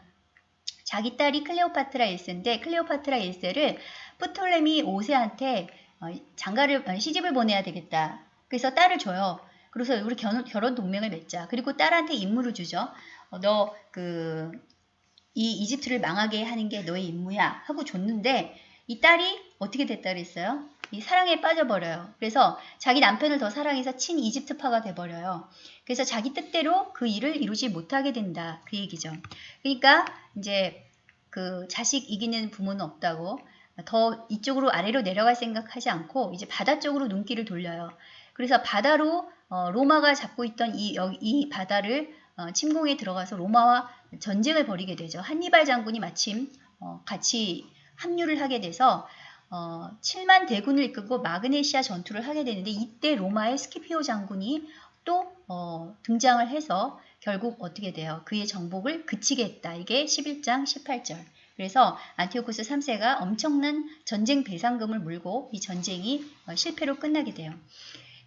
자기 딸이 클레오파트라 1세인데 클레오파트라 1세를 프톨레미 5세한테 어, 장가를 어, 시집을 보내야 되겠다. 그래서 딸을 줘요. 그래서 우리 결혼, 결혼 동맹을 맺자. 그리고 딸한테 임무를 주죠. 어, 너그 이 이집트를 망하게 하는 게 너의 임무야 하고 줬는데 이 딸이 어떻게 됐다 그랬어요? 이 사랑에 빠져버려요. 그래서 자기 남편을 더 사랑해서 친 이집트파가 돼버려요. 그래서 자기 뜻대로 그 일을 이루지 못하게 된다. 그 얘기죠. 그러니까 이제 그 자식 이기는 부모는 없다고 더 이쪽으로 아래로 내려갈 생각하지 않고 이제 바다 쪽으로 눈길을 돌려요. 그래서 바다로 어, 로마가 잡고 있던 이, 이 바다를 어, 침공에 들어가서 로마와 전쟁을 벌이게 되죠. 한니발 장군이 마침 어, 같이 합류를 하게 돼서 어, 7만 대군을 이끌고 마그네시아 전투를 하게 되는데 이때 로마의 스키피오 장군이 또 어, 등장을 해서 결국 어떻게 돼요? 그의 정복을 그치게 했다. 이게 11장 18절. 그래서 안티오코스 3세가 엄청난 전쟁 배상금을 물고 이 전쟁이 어, 실패로 끝나게 돼요.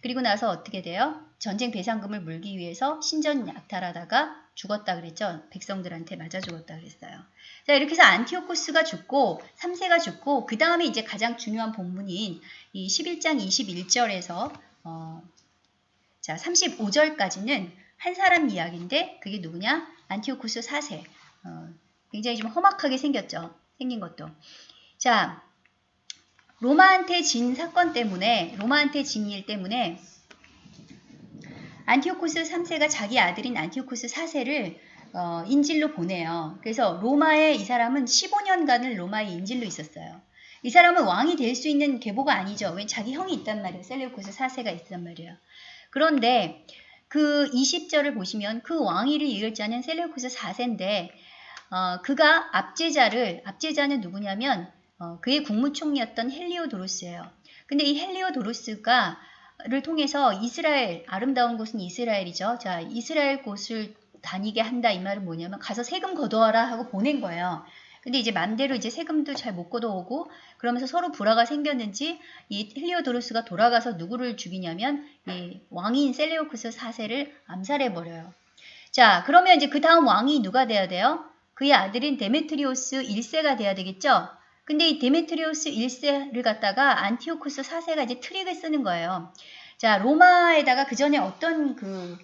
그리고 나서 어떻게 돼요? 전쟁 배상금을 물기 위해서 신전 약탈하다가 죽었다 그랬죠. 백성들한테 맞아 죽었다 그랬어요. 자, 이렇게 해서 안티오코스가 죽고 3세가 죽고 그 다음에 이제 가장 중요한 본문인 이 11장 21절에서 어, 자, 35절까지는 한 사람 이야기인데 그게 누구냐? 안티오코스 4세. 어, 굉장히 좀 험악하게 생겼죠. 생긴 것도. 자, 로마한테 진 사건 때문에 로마한테 진 일 때문에 안티오코스 3세가 자기 아들인 안티오코스 4세를 어, 인질로 보내요. 그래서 로마에 이 사람은 15년간을 로마에 인질로 있었어요. 이 사람은 왕이 될 수 있는 계보가 아니죠. 왜 자기 형이 있단 말이에요. 셀레우코스 4세가 있단 말이에요. 그런데 그 20절을 보시면 그 왕위를 이을 자는 셀레우코스 4세인데 어, 그가 압제자를 압제자는 누구냐면 어, 그의 국무총리였던 헬리오도로스예요. 근데 이 헬리오도로스가 를 통해서 이스라엘 아름다운 곳은 이스라엘이죠. 자 이스라엘 곳을 다니게 한다 이 말은 뭐냐면 가서 세금 걷어와라 하고 보낸 거예요. 근데 이제 맘대로 이제 세금도 잘 못 걷어오고 그러면서 서로 불화가 생겼는지 이 헬리오도로스가 돌아가서 누구를 죽이냐면 이 왕인 셀레오쿠스 4세를 암살해 버려요. 자 그러면 이제 그 다음 왕이 누가 돼야 돼요? 그의 아들인 데메트리오스 1세가 돼야 되겠죠? 근데 이 데메트리오스 1세를 갖다가 안티오쿠스 4세가 이제 트릭을 쓰는 거예요. 자, 로마에다가 그 전에 어떤 그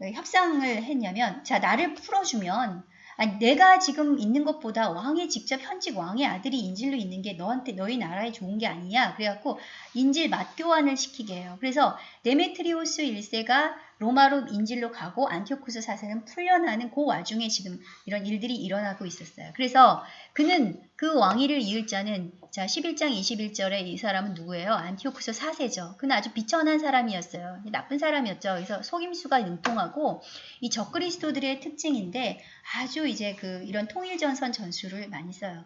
협상을 했냐면, 자, 나를 풀어주면, 아니, 내가 지금 있는 것보다 왕의 직접 현직 왕의 아들이 인질로 있는 게 너한테, 너희 나라에 좋은 게 아니냐. 그래갖고 인질 맞교환을 시키게 해요. 그래서 데메트리오스 1세가 로마로 인질로 가고 안티오쿠스 사세는 풀려나는 그 와중에 지금 이런 일들이 일어나고 있었어요. 그래서 그는 그 왕위를 이을 자는 자 11장 21절에 이 사람은 누구예요? 안티오쿠스 4세죠. 그는 아주 비천한 사람이었어요. 나쁜 사람이었죠. 그래서 속임수가 능통하고 이 적그리스도들의 특징인데 아주 이제 그 이런 통일전선 전술을 많이 써요.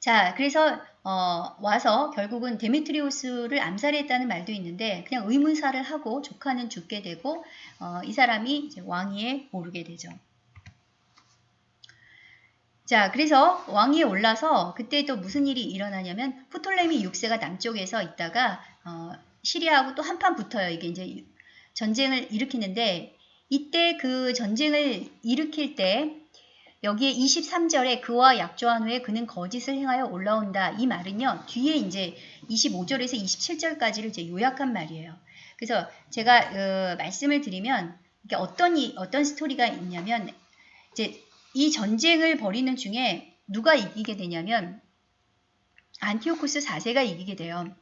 자, 그래서 어, 와서 결국은 데메트리오스를 암살했다는 말도 있는데 그냥 의문사를 하고 조카는 죽게 되고 어, 이 사람이 왕위에 오르게 되죠. 자, 그래서 왕위에 올라서 그때 또 무슨 일이 일어나냐면 프톨레미 6세가 남쪽에서 있다가 어, 시리아하고 또 한판 붙어요. 이게 이제 전쟁을 일으키는데 이때 그 전쟁을 일으킬 때 여기에 23절에 그와 약조한 후에 그는 거짓을 행하여 올라온다. 이 말은요. 뒤에 이제 25절에서 27절까지를 이제 요약한 말이에요. 그래서 제가 어, 말씀을 드리면 이게 어떤 이, 어떤 스토리가 있냐면 이제 이 전쟁을 벌이는 중에 누가 이기게 되냐면 안티오코스 4세가 이기게 돼요.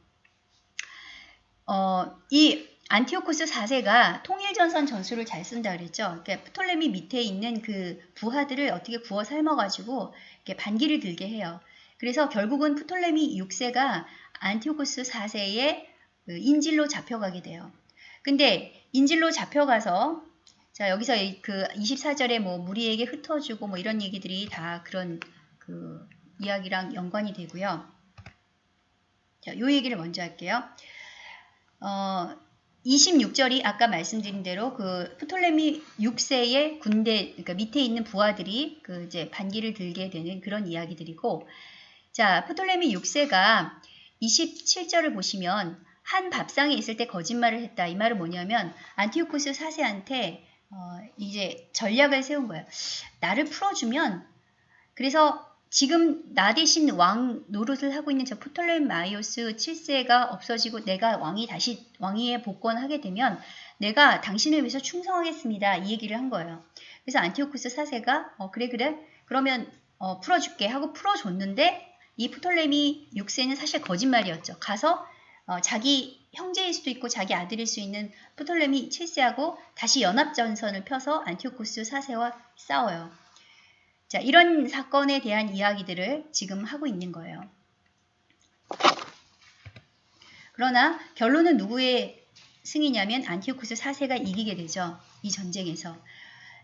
어, 이 안티오코스 4세가 통일전선 전술을 잘 쓴다 그랬죠. 그러니까 프톨레미 밑에 있는 그 부하들을 어떻게 구워 삶아가지고 이렇게 반기를 들게 해요. 그래서 결국은 프톨레미 6세가 안티오코스 4세의 그 인질로 잡혀가게 돼요. 근데 인질로 잡혀가서 자 여기서 그 24절에 뭐 무리에게 흩어주고 뭐 이런 얘기들이 다 그런 그 이야기랑 연관이 되고요. 자, 요 얘기를 먼저 할게요. 어, 26절이 아까 말씀드린 대로 그 프톨레미 6세의 군대, 그러니까 밑에 있는 부하들이 그 이제 반기를 들게 되는 그런 이야기들이고, 자, 프톨레미 6세가 27절을 보시면 한 밥상에 있을 때 거짓말을 했다. 이 말은 뭐냐면 안티오코스 4세한테 어, 이제 전략을 세운 거예요. 나를 풀어주면 그래서 지금 나 대신 왕 노릇을 하고 있는 저 프톨레마이오스 7세가 없어지고 내가 왕이 다시 왕위에 복권하게 되면 내가 당신을 위해서 충성하겠습니다. 이 얘기를 한 거예요. 그래서 안티오쿠스 4세가 어 그래 그래 그러면 어, 풀어줄게 하고 풀어줬는데 이 프톨레미 6세는 사실 거짓말이었죠. 가서 어, 자기 형제일 수도 있고 자기 아들일 수 있는 프톨레미 7세하고 다시 연합전선을 펴서 안티오쿠스 4세와 싸워요. 자, 이런 사건에 대한 이야기들을 지금 하고 있는 거예요. 그러나 결론은 누구의 승이냐면 안티오쿠스 4세가 이기게 되죠. 이 전쟁에서.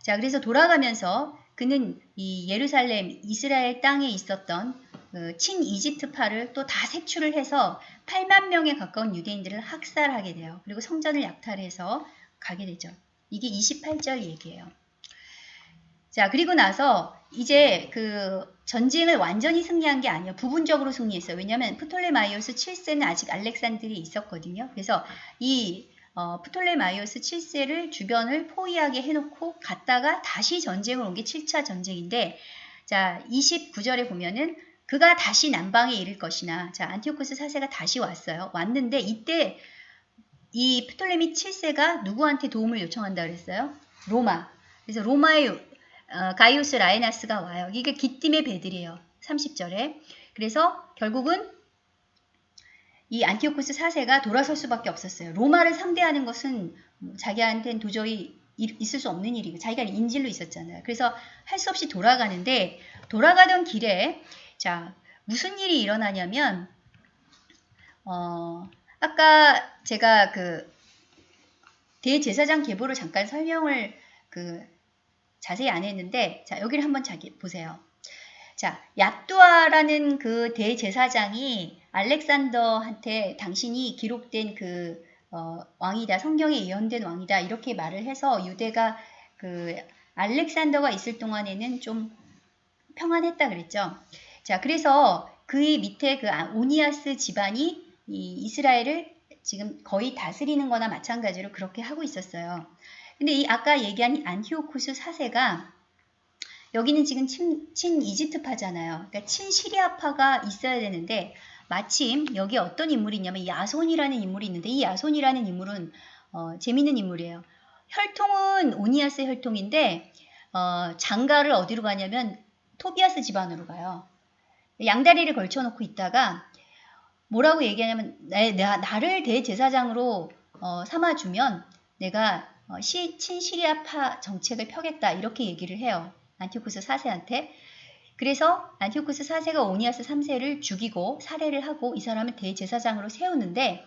자, 그래서 돌아가면서 그는 이 예루살렘 이스라엘 땅에 있었던 그 친이집트파를 또 다 색출을 해서 8만 명에 가까운 유대인들을 학살하게 돼요. 그리고 성전을 약탈해서 가게 되죠. 이게 28절 얘기예요. 자, 그리고 나서 이제 그 전쟁을 완전히 승리한 게 아니에요. 부분적으로 승리했어요. 왜냐하면 프톨레마이오스 7세는 아직 알렉산드리에 있었거든요. 그래서 이 어, 프톨레마이오스 7세를 주변을 포위하게 해놓고 갔다가 다시 전쟁을 온 게 7차 전쟁인데 자 29절에 보면은 그가 다시 남방에 이를 것이나 자 안티오코스 4세가 다시 왔어요. 왔는데 이때 이 프톨레미 7세가 누구한테 도움을 요청한다 그랬어요? 로마. 그래서 로마의 어, 가이오스 라이나스가 와요. 이게 깃딤의 배들이에요. 30절에. 그래서 결국은 이 안티오코스 4세가 돌아설 수밖에 없었어요. 로마를 상대하는 것은 자기한테는 도저히 있을 수 없는 일이고 자기가 인질로 있었잖아요. 그래서 할 수 없이 돌아가는데 돌아가던 길에 자 무슨 일이 일어나냐면 어 아까 제가 그 대제사장 계보를 잠깐 설명을 그 자세히 안 했는데 자 여기를 한번 자기 보세요. 자 야뚜아라는 그 대제사장이 알렉산더한테 당신이 기록된 그 어, 왕이다 성경에 예언된 왕이다 이렇게 말을 해서 유대가 그 알렉산더가 있을 동안에는 좀 평안했다 그랬죠. 자 그래서 그의 밑에 그 오니아스 집안이 이 이스라엘을 지금 거의 다스리는 거나 마찬가지로 그렇게 하고 있었어요. 근데 이 아까 얘기한 안티오쿠스 4세가 여기는 지금 친, 친 이집트파잖아요. 그러니까 친 시리아파가 있어야 되는데 마침 여기 어떤 인물이 있냐면 야손이라는 인물이 있는데 이 야손이라는 인물은 어, 재밌는 인물이에요. 혈통은 오니아스 혈통인데 어, 장가를 어디로 가냐면 토비아스 집안으로 가요. 양다리를 걸쳐놓고 있다가 뭐라고 얘기하냐면 나, 나, 나를 대제사장으로 어, 삼아주면 내가 어, 시, 친시리아파 정책을 펴겠다 이렇게 얘기를 해요. 안티오쿠스 4세한테. 그래서 안티오쿠스 4세가 오니아스 3세를 죽이고 살해를 하고 이 사람을 대제사장으로 세우는데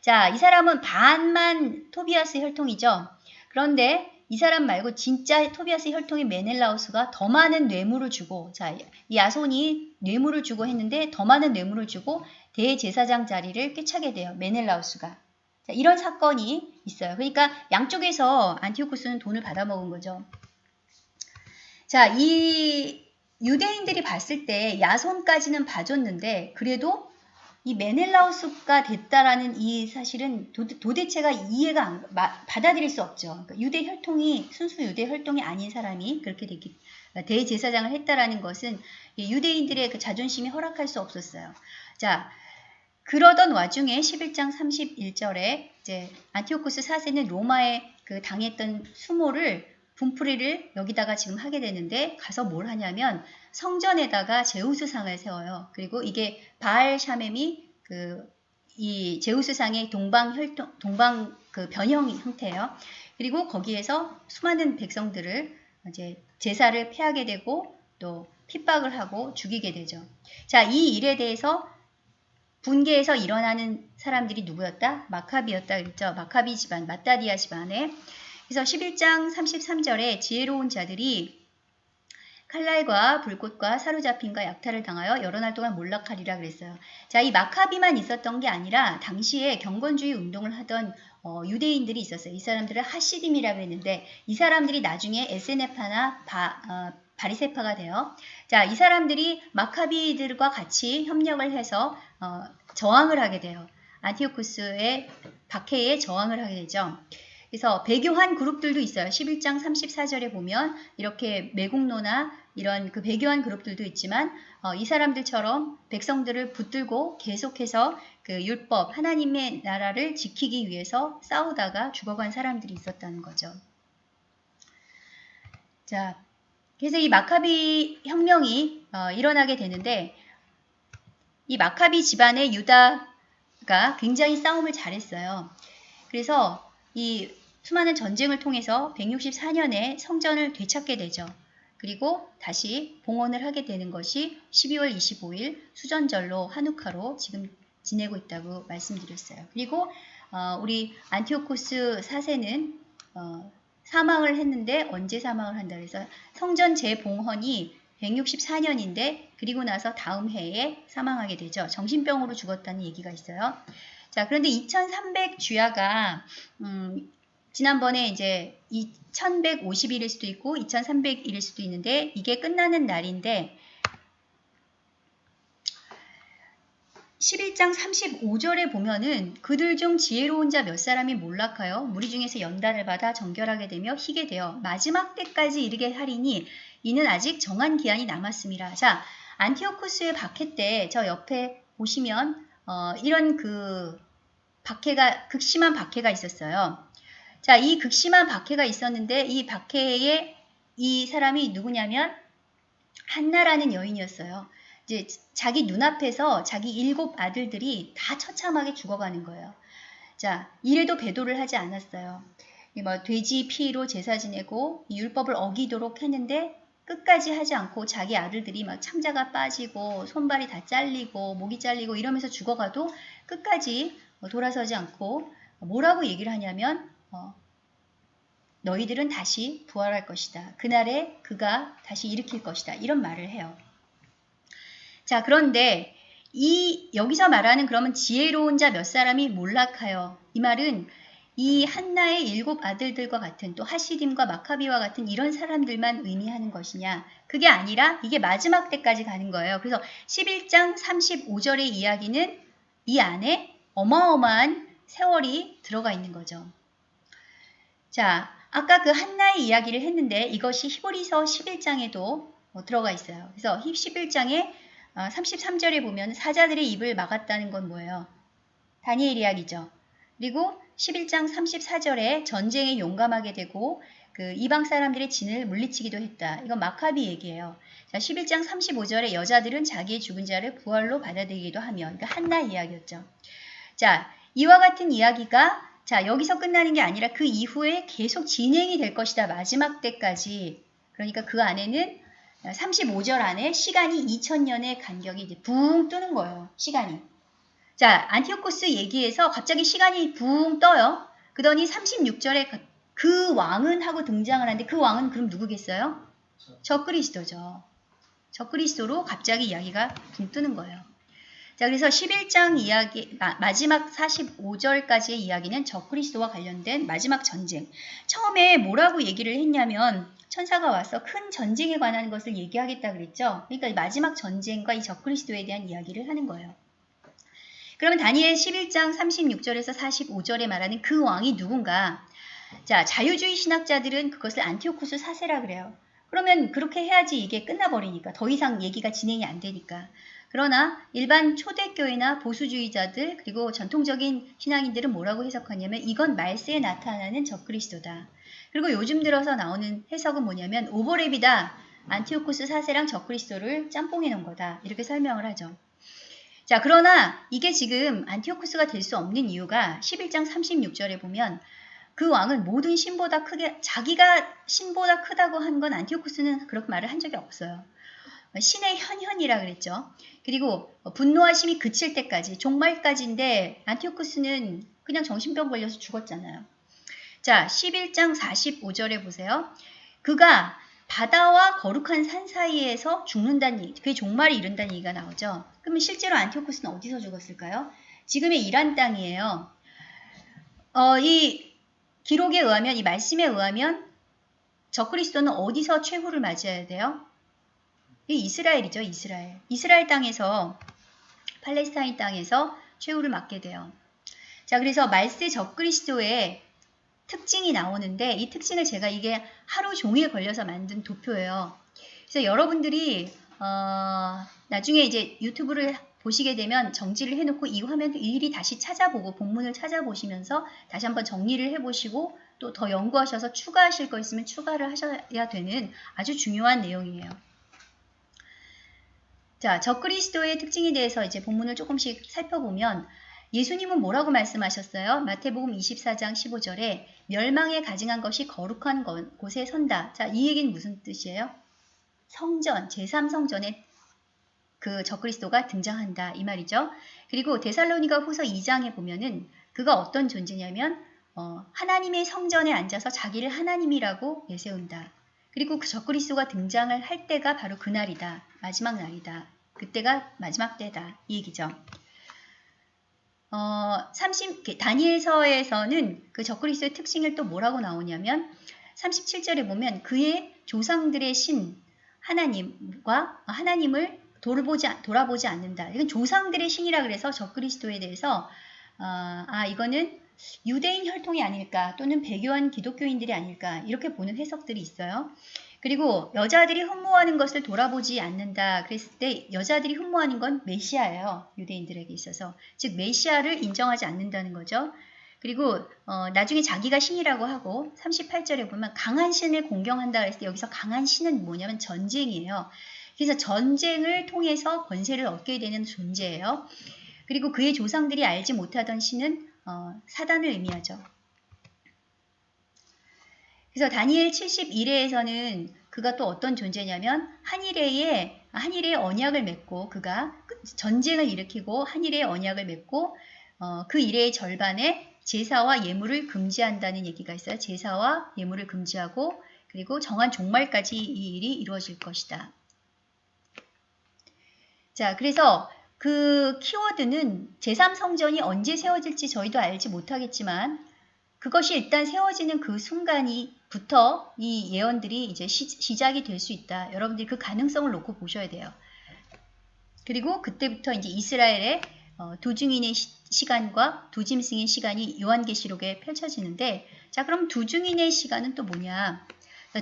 자, 이 사람은 반만 토비아스 혈통이죠. 그런데 이 사람 말고 진짜 토비아스 혈통의 메넬라우스가 더 많은 뇌물을 주고 자, 이 야손이 뇌물을 주고 했는데 더 많은 뇌물을 주고 대제사장 자리를 꿰차게 돼요. 메넬라우스가. 자, 이런 사건이 있어요. 그러니까 양쪽에서 안티오쿠스는 돈을 받아먹은 거죠. 자, 이 유대인들이 봤을 때 야손까지는 봐줬는데 그래도 이 메넬라우스가 됐다라는 이 사실은 도, 대체가 이해가 안, 마, 받아들일 수 없죠. 그러니까 유대 혈통이 순수 유대 혈통이 아닌 사람이 그렇게 되기 대제사장을 했다라는 것은 유대인들의 그 자존심이 허락할 수 없었어요. 자, 그러던 와중에 11장 31절에 이제 안티오쿠스 4세는 로마에 그 당했던 수모를 분풀이를 여기다가 지금 하게 되는데 가서 뭘 하냐면 성전에다가 제우스상을 세워요. 그리고 이게 바알 샤멤이 그 이 제우스상의 동방 혈통 동방 그 변형 형태예요. 그리고 거기에서 수많은 백성들을 이제 제사를 폐하게 되고 또 핍박을 하고 죽이게 되죠. 자, 이 일에 대해서 분계에서 일어나는 사람들이 누구였다? 마카비였다 그랬죠. 마카비 집안, 마따디아 집안에 그래서 11장 33절에 지혜로운 자들이 칼날과 불꽃과 사로잡힘과 약탈을 당하여 여러 날 동안 몰락하리라 그랬어요. 자, 이 마카비만 있었던 게 아니라 당시에 경건주의 운동을 하던 어, 유대인들이 있었어요. 이 사람들을 하시딤이라고 했는데 이 사람들이 나중에 에세네파나 바, 어, 바리세파가 돼요. 자, 이 사람들이 마카비들과 같이 협력을 해서 어, 저항을 하게 돼요. 안티오쿠스의 박해에 저항을 하게 되죠. 그래서 배교한 그룹들도 있어요. 11장 34절에 보면 이렇게 매국노나 이런 그 배교한 그룹들도 있지만 어, 이 사람들처럼 백성들을 붙들고 계속해서 그 율법 하나님의 나라를 지키기 위해서 싸우다가 죽어간 사람들이 있었다는 거죠. 자, 그래서 이 마카비 혁명이 어, 일어나게 되는데 이 마카비 집안의 유다가 굉장히 싸움을 잘했어요. 그래서 이 수많은 전쟁을 통해서 164년에 성전을 되찾게 되죠. 그리고 다시 봉헌을 하게 되는 것이 12월 25일 수전절로 한우카로 지금 지내고 있다고 말씀드렸어요. 그리고 어, 우리 안티오코스 4세는 어, 사망을 했는데 언제 사망을 한다 그래서 성전 재봉헌이 164년인데 그리고 나서 다음 해에 사망하게 되죠. 정신병으로 죽었다는 얘기가 있어요. 자, 그런데 2300 주야가 음, 지난번에 이제 2150일일 수도 있고 2300일일 수도 있는데 이게 끝나는 날인데 11장 35절에 보면은 그들 중 지혜로운 자 몇 사람이 몰락하여 무리 중에서 연단을 받아 정결하게 되며 희게 되어 마지막 때까지 이르게 하리니 이는 아직 정한 기한이 남았습니다. 자, 안티오쿠스의 박해 때 저 옆에 보시면 어, 이런 그 박해가 극심한 박해가 있었어요. 자, 이 극심한 박해가 있었는데 이 박해에 이 사람이 누구냐면 한나라는 여인이었어요. 이제 자기 눈앞에서 자기 일곱 아들들이 다 처참하게 죽어가는 거예요. 자, 이래도 배도를 하지 않았어요. 뭐 돼지 피로 제사 지내고 율법을 어기도록 했는데 끝까지 하지 않고 자기 아들들이 막 창자가 빠지고 손발이 다 잘리고 목이 잘리고 이러면서 죽어가도 끝까지 돌아서지 않고 뭐라고 얘기를 하냐면 어, 너희들은 다시 부활할 것이다. 그날에 그가 다시 일으킬 것이다. 이런 말을 해요. 자, 그런데 이 여기서 말하는 그러면 지혜로운 자 몇 사람이 몰락하여 이 말은 이 한나의 일곱 아들들과 같은 또 하시딤과 마카비와 같은 이런 사람들만 의미하는 것이냐 그게 아니라 이게 마지막 때까지 가는 거예요. 그래서 11장 35절의 이야기는 이 안에 어마어마한 세월이 들어가 있는 거죠. 자, 아까 그 한나의 이야기를 했는데 이것이 히브리서 11장에도 들어가 있어요. 그래서 11장에 33절에 어, 보면 사자들의 입을 막았다는 건 뭐예요? 다니엘 이야기죠. 그리고 11장 34절에 전쟁에 용감하게 되고 그 이방 사람들의 진을 물리치기도 했다. 이건 마카비 얘기예요. 자, 11장 35절에 여자들은 자기의 죽은 자를 부활로 받아들이기도 하며 그러니까 한나 이야기였죠. 자, 이와 같은 이야기가 자, 여기서 끝나는 게 아니라 그 이후에 계속 진행이 될 것이다. 마지막 때까지. 그러니까 그 안에는 35절 안에 시간이 2000년의 간격이 이제 붕 뜨는 거예요. 시간이. 자, 안티오코스 얘기에서 갑자기 시간이 붕 떠요. 그러니 36절에 그, 그 왕은 하고 등장을 하는데 그 왕은 그럼 누구겠어요? 적그리스도죠. 적그리스도로 갑자기 이야기가 붕 뜨는 거예요. 자, 그래서 11장 이야기, 마 지막 45절까지의 이야기는 적그리스도와 관련된 마지막 전쟁. 처음에 뭐라고 얘기를 했냐면 천사가 와서 큰 전쟁에 관한 것을 얘기하겠다 그랬죠. 그러니까 마지막 전쟁과 이 적그리스도에 대한 이야기를 하는 거예요. 그러면 다니엘 11장 36절에서 45절에 말하는 그 왕이 누군가? 자, 자유주의 신학자들은 그것을 안티오쿠스 사세라 그래요. 그러면 그렇게 해야지 이게 끝나버리니까 더 이상 얘기가 진행이 안 되니까. 그러나 일반 초대교회나 보수주의자들 그리고 전통적인 신앙인들은 뭐라고 해석하냐면 이건 말세에 나타나는 적그리스도다. 그리고 요즘 들어서 나오는 해석은 뭐냐면 오버랩이다. 안티오코스 사세랑 적그리스도를 짬뽕해 놓은 거다. 이렇게 설명을 하죠. 자, 그러나 이게 지금 안티오코스가 될 수 없는 이유가 11장 36절에 보면 그 왕은 모든 신보다 크게 자기가 신보다 크다고 한 건 안티오코스는 그렇게 말을 한 적이 없어요. 신의 현현이라 그랬죠. 그리고 분노하심이 그칠 때까지 종말까지인데 안티오코스는 그냥 정신병 걸려서 죽었잖아요. 자, 11장 45절에 보세요. 그가 바다와 거룩한 산 사이에서 죽는다는 그게 종말이 이른다는 얘기가 나오죠. 그러면 실제로 안티오코스는 어디서 죽었을까요? 지금의 이란 땅이에요. 어, 이 기록에 의하면, 이 말씀에 의하면 저그리스도는 어디서 최후를 맞이해야 돼요? 이 이스라엘이죠, 이스라엘. 이스라엘 땅에서, 팔레스타인 땅에서 최후를 맞게 돼요. 자, 그래서 말세 적그리스도의 특징이 나오는데 이 특징을 제가 이게 하루 종일 걸려서 만든 도표예요. 그래서 여러분들이 어, 나중에 이제 유튜브를 보시게 되면 정지를 해놓고 이 화면 일일이 다시 찾아보고 본문을 찾아보시면서 다시 한번 정리를 해보시고 또 더 연구하셔서 추가하실 거 있으면 추가를 하셔야 되는 아주 중요한 내용이에요. 자, 적그리스도의 특징에 대해서 이제 본문을 조금씩 살펴보면 예수님은 뭐라고 말씀하셨어요? 마태복음 24장 15절에 멸망에 가증한 것이 거룩한 곳에 선다. 자, 이 얘기는 무슨 뜻이에요? 성전, 제3성전에 그 적그리스도가 등장한다. 이 말이죠. 그리고 데살로니가 후서 2장에 보면은 그가 어떤 존재냐면 어, 하나님의 성전에 앉아서 자기를 하나님이라고 내세운다. 그리고 그 적그리스도가 등장을 할 때가 바로 그날이다. 마지막 날이다. 그때가 마지막 때다. 이 얘기죠. 어, 30, 다니엘서에서는 그 적그리스도의 특징을 또 뭐라고 나오냐면 37절에 보면 그의 조상들의 신 하나님과 하나님을 돌보지, 않- 돌아보지 않는다. 이건 조상들의 신이라 그래서 적그리스도에 대해서 어, 아 이거는 유대인 혈통이 아닐까 또는 배교한 기독교인들이 아닐까 이렇게 보는 해석들이 있어요. 그리고 여자들이 흠모하는 것을 돌아보지 않는다 그랬을 때 여자들이 흠모하는 건 메시아예요. 유대인들에게 있어서 즉 메시아를 인정하지 않는다는 거죠. 그리고 어, 나중에 자기가 신이라고 하고 38절에 보면 강한 신을 공경한다 그랬을 때 여기서 강한 신은 뭐냐면 전쟁이에요. 그래서 전쟁을 통해서 권세를 얻게 되는 존재예요. 그리고 그의 조상들이 알지 못하던 신은 어, 사단을 의미하죠. 그래서 다니엘 71회에서는 그가 또 어떤 존재냐면 한일회에 한일의 언약을 맺고 그가 전쟁을 일으키고 한일의 언약을 맺고 어, 그 일의 절반에 제사와 예물을 금지한다는 얘기가 있어요. 제사와 예물을 금지하고 그리고 정한 종말까지 이 일이 이루어질 것이다. 자, 그래서 그 키워드는 제3성전이 언제 세워질지 저희도 알지 못하겠지만 그것이 일단 세워지는 그 순간이부터 이 예언들이 이제 시, 작이 될 수 있다. 여러분들이 그 가능성을 놓고 보셔야 돼요. 그리고 그때부터 이제 이스라엘의 어, 도중인의 시, 간과두 짐승의 시간이 요한계시록에 펼쳐지는데 자 그럼 두 증인의 시간은 또 뭐냐?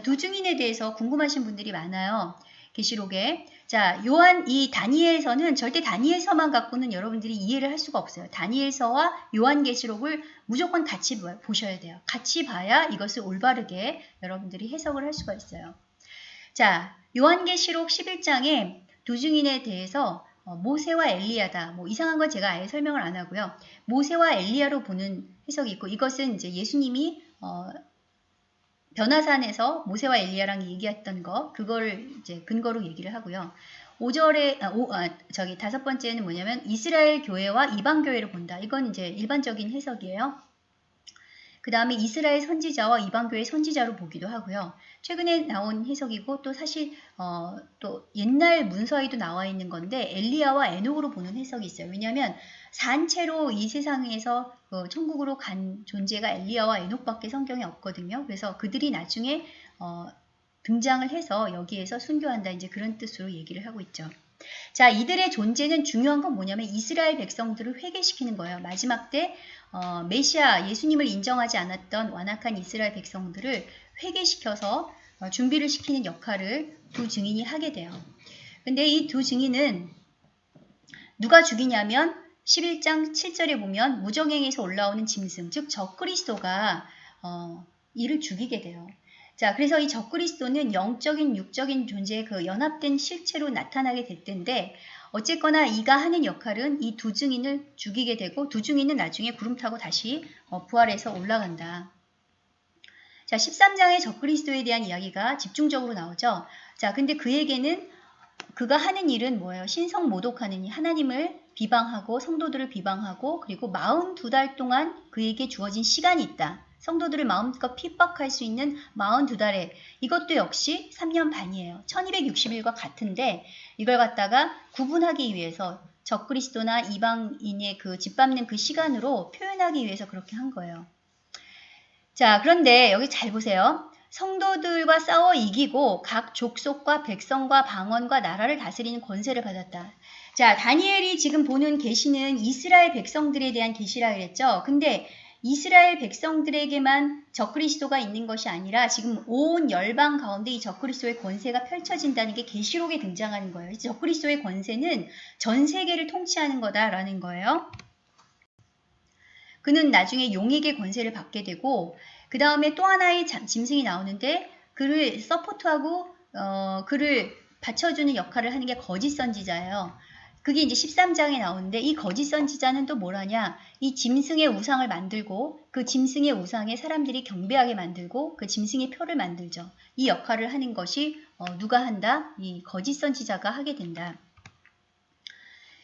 두 증인에 대해서 궁금하신 분들이 많아요. 계시록에 자, 요한 이 다니엘서는 절대 다니엘서만 갖고는 여러분들이 이해를 할 수가 없어요. 다니엘서와 요한계시록을 무조건 같이 보셔야 돼요. 같이 봐야 이것을 올바르게 여러분들이 해석을 할 수가 있어요. 자, 요한계시록 11장에 두 증인에 대해서 어, 모세와 엘리야다. 뭐 이상한 건 제가 아예 설명을 안 하고요. 모세와 엘리야로 보는 해석이 있고 이것은 이제 예수님이 어, 변화산에서 모세와 엘리야랑 얘기했던 거 그거를 이제 근거로 얘기를 하고요. 5절에 아, 오, 아, 저기 다섯 번째는 뭐냐면 이스라엘 교회와 이방 교회를 본다. 이건 이제 일반적인 해석이에요. 그 다음에 이스라엘 선지자와 이방 교회 선지자로 보기도 하고요. 최근에 나온 해석이고 또 사실 어, 또 옛날 문서에도 나와 있는 건데 엘리야와 에녹으로 보는 해석이 있어요. 왜냐하면 산채로 이 세상에서 어, 천국으로 간 존재가 엘리야와 에녹밖에 성경에 없거든요. 그래서 그들이 나중에 어, 등장을 해서 여기에서 순교한다 이제 그런 뜻으로 얘기를 하고 있죠. 자, 이들의 존재는 중요한 건 뭐냐면 이스라엘 백성들을 회개시키는 거예요. 마지막 때 어, 메시아 예수님을 인정하지 않았던 완악한 이스라엘 백성들을 회개시켜서 어, 준비를 시키는 역할을 두 증인이 하게 돼요. 근데 이 두 증인은 누가 죽이냐면 11장 7절에 보면 무정행에서 올라오는 짐승, 즉 적그리스도가 어, 이를 죽이게 돼요. 자, 그래서 이 적그리스도는 영적인 육적인 존재의 그 연합된 실체로 나타나게 될 텐데 어쨌거나 이가 하는 역할은 이 두 증인을 죽이게 되고 두 증인은 나중에 구름 타고 다시 어, 부활해서 올라간다. 자, 13장의 적그리스도에 대한 이야기가 집중적으로 나오죠. 자, 근데 그에게는 그가 하는 일은 뭐예요? 신성 모독하는 일, 하나님을 비방하고 성도들을 비방하고 그리고 42달 동안 그에게 주어진 시간이 있다. 성도들을 마음껏 핍박할 수 있는 42달에 이것도 역시 3년 반이에요. 1260일과 같은데 이걸 갖다가 구분하기 위해서 적그리스도나 이방인의 그 짓밟는 그 시간으로 표현하기 위해서 그렇게 한 거예요. 자, 그런데 여기 잘 보세요. 성도들과 싸워 이기고 각 족속과 백성과 방언과 나라를 다스리는 권세를 받았다. 자, 다니엘이 지금 보는 계시는 이스라엘 백성들에 대한 계시라 그랬죠. 근데 이스라엘 백성들에게만 적그리스도가 있는 것이 아니라 지금 온 열방 가운데 이 적그리스도의 권세가 펼쳐진다는 게 계시록에 등장하는 거예요. 적그리스도의 권세는 전 세계를 통치하는 거다라는 거예요. 그는 나중에 용에게 권세를 받게 되고 그 다음에 또 하나의 짐승이 나오는데 그를 서포트하고 어, 그를 받쳐주는 역할을 하는 게 거짓 선지자예요. 그게 이제 13장에 나오는데 이 거짓 선지자는 또 뭐라냐? 이 짐승의 우상을 만들고 그 짐승의 우상에 사람들이 경배하게 만들고 그 짐승의 표를 만들죠. 이 역할을 하는 것이 어, 누가 한다? 이 거짓 선지자가 하게 된다.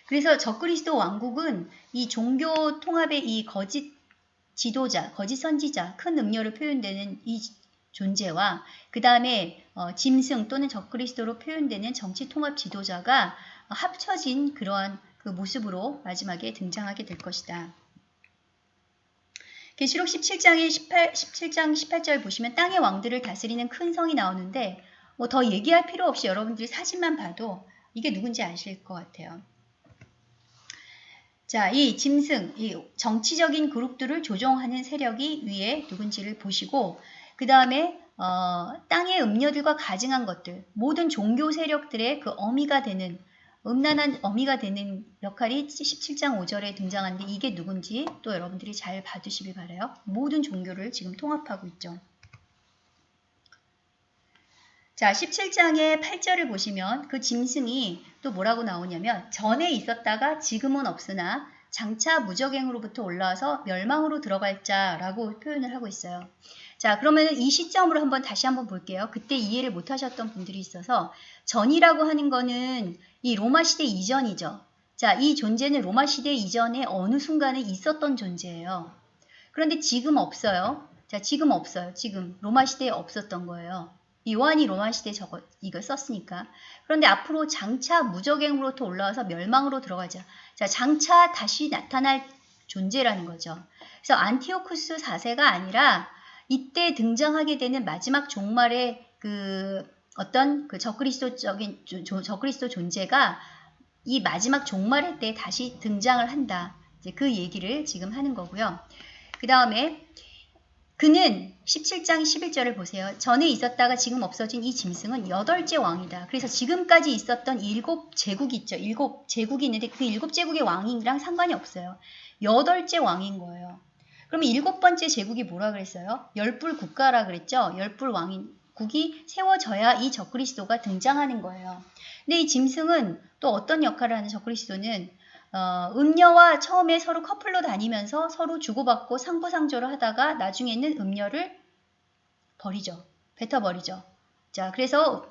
그래서 적그리스도 왕국은 이 종교 통합의 이 거짓 지도자, 거짓 선지자, 큰 음료로 표현되는 이 존재와 그 다음에 어, 짐승 또는 적그리스도로 표현되는 정치 통합 지도자가 합쳐진 그러한 그 모습으로 마지막에 등장하게 될 것이다. 계시록 17장의 18, 17장 18절 보시면 땅의 왕들을 다스리는 큰 성이 나오는데 뭐 더 얘기할 필요 없이 여러분들이 사진만 봐도 이게 누군지 아실 것 같아요. 자, 이 짐승, 이 정치적인 그룹들을 조종하는 세력이 위에 누군지를 보시고 그 다음에 어, 땅의 음녀들과 가증한 것들, 모든 종교 세력들의 그 어미가 되는 음란한 어미가 되는 역할이 17장 5절에 등장하는데 이게 누군지 또 여러분들이 잘 봐두시길 바라요. 모든 종교를 지금 통합하고 있죠. 자, 17장의 8절을 보시면 그 짐승이 또 뭐라고 나오냐면 전에 있었다가 지금은 없으나 장차 무적행으로부터 올라와서 멸망으로 들어갈 자라고 표현을 하고 있어요. 자, 그러면 이 시점으로 한번 다시 한번 볼게요. 그때 이해를 못 하셨던 분들이 있어서 전이라고 하는 거는 이 로마 시대 이전이죠. 자, 이 존재는 로마 시대 이전에 어느 순간에 있었던 존재예요. 그런데 지금 없어요. 자, 지금 없어요. 지금 로마 시대에 없었던 거예요. 요한이 로마 시대에 저거 이걸 썼으니까. 그런데 앞으로 장차 무적행으로부터 올라와서 멸망으로 들어가자. 자, 장차 다시 나타날 존재라는 거죠. 그래서 안티오쿠스 4세가 아니라 이때 등장하게 되는 마지막 종말의 그 어떤 그 적그리스도적인 적그리스도 존재가 이 마지막 종말의 때 다시 등장을 한다. 이제 그 얘기를 지금 하는 거고요. 그 다음에 그는 17장 11절을 보세요. 전에 있었다가 지금 없어진 이 짐승은 여덟째 왕이다. 그래서 지금까지 있었던 일곱 제국이 있죠. 일곱 제국이 있는데 그 일곱 제국의 왕이랑 상관이 없어요. 여덟째 왕인 거예요. 그러면 일곱 번째 제국이 뭐라 그랬어요? 열불 국가라 그랬죠? 열불 왕인 국이 세워져야 이 적그리스도가 등장하는 거예요. 근데 이 짐승은 또 어떤 역할을 하는 적그리스도는 어, 음녀와 처음에 서로 커플로 다니면서 서로 주고받고 상부상조를 하다가 나중에는 음녀를 버리죠. 뱉어버리죠. 자, 그래서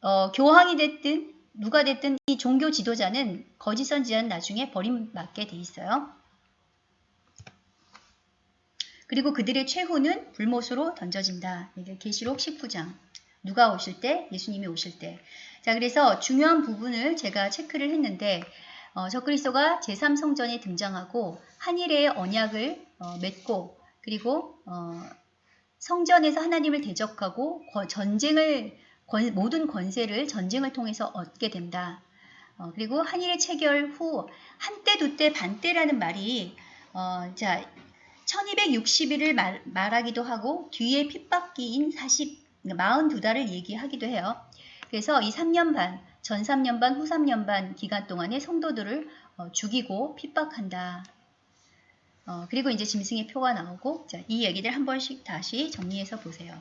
어, 교황이 됐든 누가 됐든 이 종교 지도자는 거짓 선지자는 나중에 버림받게 돼 있어요. 그리고 그들의 최후는 불못으로 던져진다. 이게 계시록 19장. 누가 오실 때? 예수님이 오실 때. 자, 그래서 중요한 부분을 제가 체크를 했는데 어, 적그리스도가 제3성전에 등장하고 한일의 언약을 어, 맺고 그리고 어, 성전에서 하나님을 대적하고 전쟁을 권, 모든 권세를 전쟁을 통해서 얻게 된다. 어, 그리고 한일의 체결 후 한때 두때 반때라는 말이 어, 자 1260일을 말, 말하기도 하고 뒤에 핍박기인 40, 42달을 얘기하기도 해요. 그래서 이 3년 반, 전 3년 반, 후 3년 반 기간 동안에 성도들을 어, 죽이고 핍박한다. 어, 그리고 이제 짐승의 표가 나오고 자, 이 얘기들 한 번씩 다시 정리해서 보세요.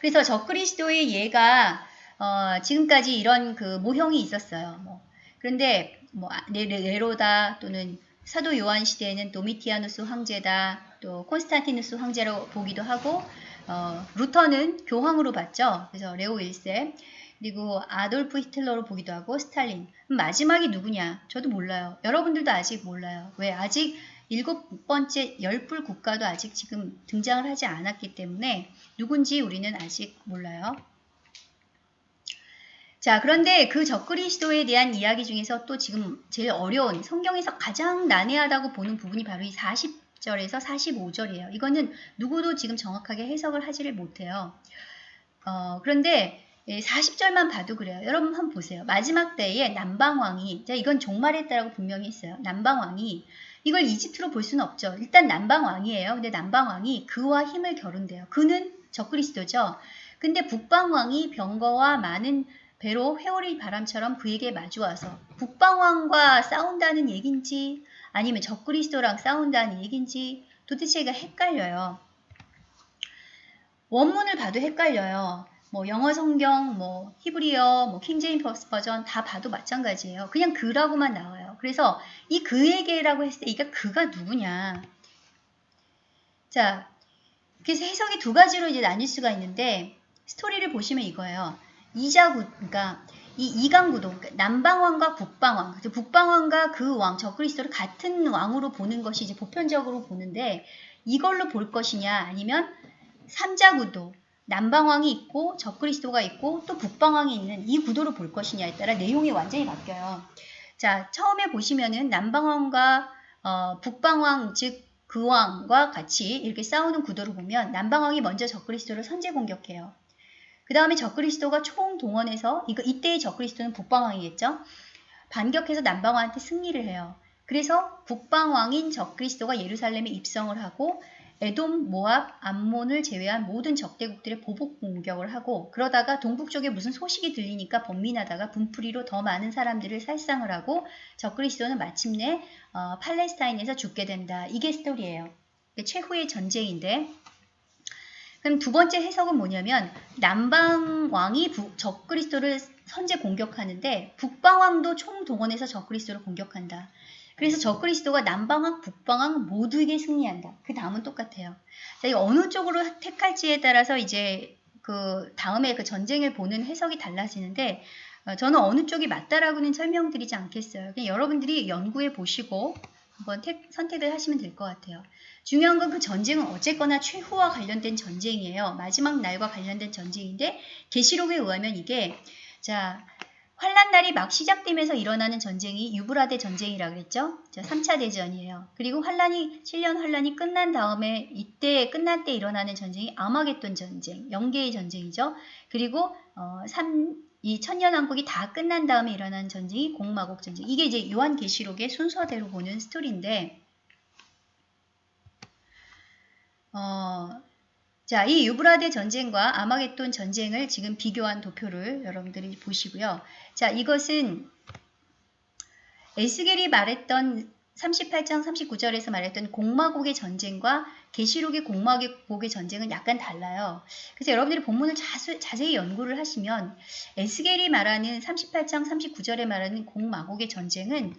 그래서 적그리스도의 예가 어, 지금까지 이런 그 모형이 있었어요. 뭐. 그런데 뭐 네로다 또는 사도 요한 시대에는 도미티아누스 황제다, 또 콘스탄티누스 황제로 보기도 하고 어, 루터는 교황으로 봤죠. 그래서 레오 1세 그리고 아돌프 히틀러로 보기도 하고 스탈린 마지막이 누구냐? 저도 몰라요. 여러분들도 아직 몰라요. 왜? 아직 일곱 번째 열불 국가도 아직 지금 등장을 하지 않았기 때문에 누군지 우리는 아직 몰라요. 자, 그런데 그 적그리스도에 대한 이야기 중에서 또 지금 제일 어려운 성경에서 가장 난해하다고 보는 부분이 바로 이 40 절에서 45절이에요. 이거는 누구도 지금 정확하게 해석을 하지를 못해요. 어, 그런데 40절만 봐도 그래요. 여러분 한번 보세요. 마지막 때에 남방왕이, 자, 이건 종말했다라고 분명히 했어요. 남방왕이 이걸 이집트로 볼 수는 없죠. 일단 남방왕이에요. 근데 남방왕이 그와 힘을 겨룬대요. 그는 적그리스도죠. 근데 북방왕이 병거와 많은 배로 회오리 바람처럼 그에게 마주와서 북방왕과 싸운다는 얘긴지 아니면 적그리스도랑 싸운다는 얘긴지 도대체 가 헷갈려요. 원문을 봐도 헷갈려요. 뭐 영어 성경, 뭐 히브리어, 뭐 킹제임스 버전 다 봐도 마찬가지예요. 그냥 그라고만 나와요. 그래서 이 그에게라고 했을 때 이게 그가 누구냐? 자, 그래서 해석이 두 가지로 이제 나뉠 수가 있는데 스토리를 보시면 이거예요. 이자구, 그러니까 이 이강구도 그러니까 남방왕과 북방왕, 북방왕과 그 왕, 저그리스도를 같은 왕으로 보는 것이 이제 보편적으로 보는데 이걸로 볼 것이냐 아니면 삼자구도 남방왕이 있고 적그리스도가 있고 또 북방왕이 있는 이 구도로 볼 것이냐에 따라 내용이 완전히 바뀌어요. 자, 처음에 보시면은 남방왕과 어, 북방왕 즉 그 왕과 같이 이렇게 싸우는 구도를 보면 남방왕이 먼저 적그리스도를 선제 공격해요. 그 다음에 적그리스도가 총동원해서 이거 이때의 적그리스도는 북방왕이겠죠. 반격해서 남방왕한테 승리를 해요. 그래서 북방왕인 적그리스도가 예루살렘에 입성을 하고 에돔, 모압, 암몬을 제외한 모든 적대국들의 보복 공격을 하고 그러다가 동북쪽에 무슨 소식이 들리니까 번민하다가 분풀이로 더 많은 사람들을 살상을 하고 적그리스도는 마침내 어, 팔레스타인에서 죽게 된다. 이게 스토리예요. 최후의 전쟁인데 그럼 두 번째 해석은 뭐냐면 남방 왕이 적그리스도를 선제 공격하는데 북방 왕도 총동원해서 적그리스도를 공격한다. 그래서 적그리스도가 남방왕, 북방왕 모두에게 승리한다. 그 다음은 똑같아요. 자, 이 어느 쪽으로 택할지에 따라서 이제 그 다음에 그 전쟁을 보는 해석이 달라지는데 어, 저는 어느 쪽이 맞다라고는 설명드리지 않겠어요. 여러분들이 연구해 보시고 한번 택, 선택을 하시면 될 것 같아요. 중요한 건 그 전쟁은 어쨌거나 최후와 관련된 전쟁이에요. 마지막 날과 관련된 전쟁인데 계시록에 의하면 이게 자 환란 날이 막 시작되면서 일어나는 전쟁이 유브라데 전쟁이라 그랬죠. 자, 3차 대전이에요. 그리고 환란이 7년 환란이 끝난 다음에 이때 끝날 때 일어나는 전쟁이 아마겟돈 전쟁, 영계의 전쟁이죠. 그리고 어, 3, 이 천년왕국이 다 끝난 다음에 일어나는 전쟁이 공마곡 전쟁. 이게 이제 요한계시록의 순서대로 보는 스토리인데 어, 자, 이 유브라데 전쟁과 아마겟돈 전쟁을 지금 비교한 도표를 여러분들이 보시고요. 자, 이것은 에스겔이 말했던 38장 39절에서 말했던 공마곡의 전쟁과 계시록의 공마곡의 전쟁은 약간 달라요. 그래서 여러분들이 본문을 자수, 자세히 연구를 하시면 에스겔이 말하는 38장 39절에 말하는 공마곡의 전쟁은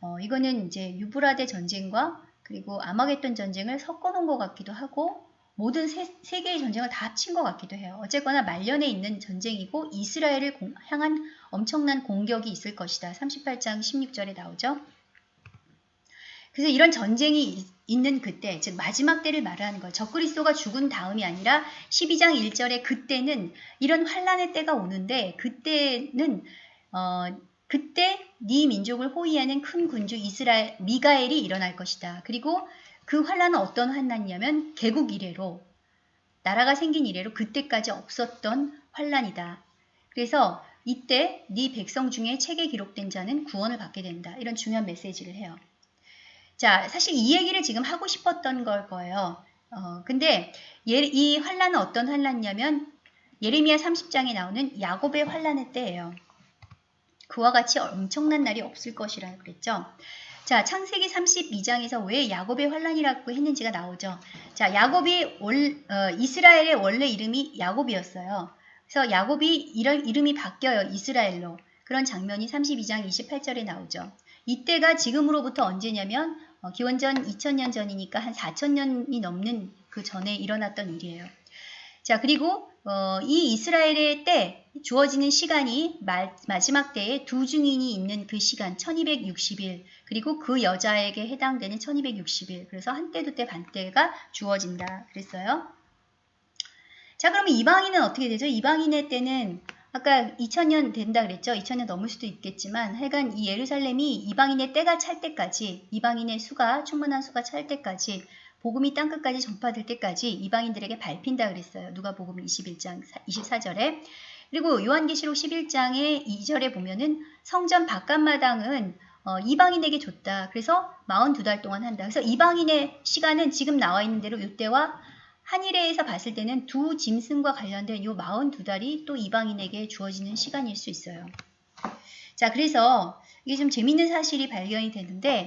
어, 이거는 이제 유브라데 전쟁과 그리고 아마겟돈 전쟁을 섞어 놓은 것 같기도 하고 모든 세, 세계의 전쟁을 다 합친 것 같기도 해요. 어쨌거나 말년에 있는 전쟁이고 이스라엘을 공, 향한 엄청난 공격이 있을 것이다. 38장 16절에 나오죠. 그래서 이런 전쟁이 있, 있는 그때, 즉 마지막 때를 말하는 거예요. 적그리스도가 죽은 다음이 아니라 12장 1절에 그때는 이런 환란의 때가 오는데 그때는 어, 그때 네 민족을 호위하는 큰 군주 이스라엘 미가엘이 일어날 것이다. 그리고 그 환란은 어떤 환란이냐면 개국 이래로 나라가 생긴 이래로 그때까지 없었던 환란이다. 그래서 이때 네 백성 중에 책에 기록된 자는 구원을 받게 된다. 이런 중요한 메시지를 해요. 자, 사실 이 얘기를 지금 하고 싶었던 걸 거예요. 어, 근데 예, 이 환란은 어떤 환란이냐면 예레미야 30장에 나오는 야곱의 환란의 때예요. 그와 같이 엄청난 날이 없을 것이라 그랬죠. 자, 창세기 32장에서 왜 야곱의 환란이라고 했는지가 나오죠. 자, 야곱이 월, 어, 이스라엘의 원래 이름이 야곱이었어요. 그래서 야곱이 이런 이름이 바뀌어요. 이스라엘로. 그런 장면이 32장 28절에 나오죠. 이때가 지금으로부터 언제냐면 어, 기원전 2000년 전이니까 한 4000년이 넘는 그 전에 일어났던 일이에요. 자, 그리고 어, 이 이스라엘의 때 주어지는 시간이 마, 마지막 때에 두 증인이 있는 그 시간 1260일 그리고 그 여자에게 해당되는 1260일 그래서 한때 두때 반때가 주어진다 그랬어요. 자 그러면 이방인은 어떻게 되죠? 이방인의 때는 아까 2000년 된다 그랬죠? 2000년 넘을 수도 있겠지만 하여간 이 예루살렘이 이방인의 때가 찰 때까지 이방인의 수가 충분한 수가 찰 때까지 복음이 땅끝까지 전파될 때까지 이방인들에게 밟힌다 그랬어요. 누가 복음 21장 24절에. 그리고 요한계시록 11장의 2절에 보면은 성전 바깥마당은 어, 이방인에게 줬다. 그래서 42달 동안 한다. 그래서 이방인의 시간은 지금 나와 있는 대로 이때와 한일에서 봤을 때는 두 짐승과 관련된 요 42달이 또 이방인에게 주어지는 시간일 수 있어요. 자, 그래서 이게 좀 재밌는 사실이 발견이 되는데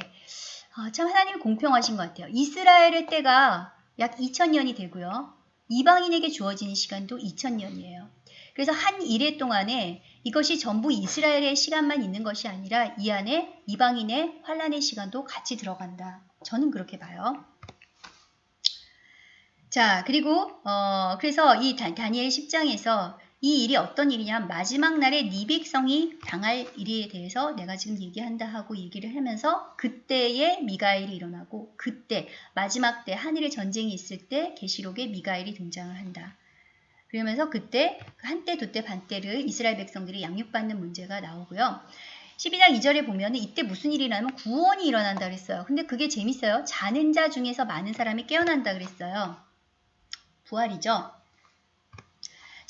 아, 참 하나님이 공평하신 것 같아요. 이스라엘의 때가 약 2000년이 되고요. 이방인에게 주어지는 시간도 2000년이에요. 그래서 한 일해 동안에 이것이 전부 이스라엘의 시간만 있는 것이 아니라 이 안에 이방인의 환란의 시간도 같이 들어간다. 저는 그렇게 봐요. 자, 그리고 어, 그래서 이 다니엘 10장에서 이 일이 어떤 일이냐 마지막 날에 네 백성이 당할 일에 대해서 내가 지금 얘기한다 하고 얘기를 하면서 그때에 미가엘이 일어나고 그때 마지막 때 한일의 전쟁이 있을 때 계시록에 미가엘이 등장을 한다. 그러면서 그때 한때 두때 반때를 이스라엘 백성들이 양육받는 문제가 나오고요. 12장 2절에 보면 이때 무슨 일이 일어나면 구원이 일어난다 그랬어요. 근데 그게 재밌어요. 자는 자 중에서 많은 사람이 깨어난다 그랬어요. 부활이죠.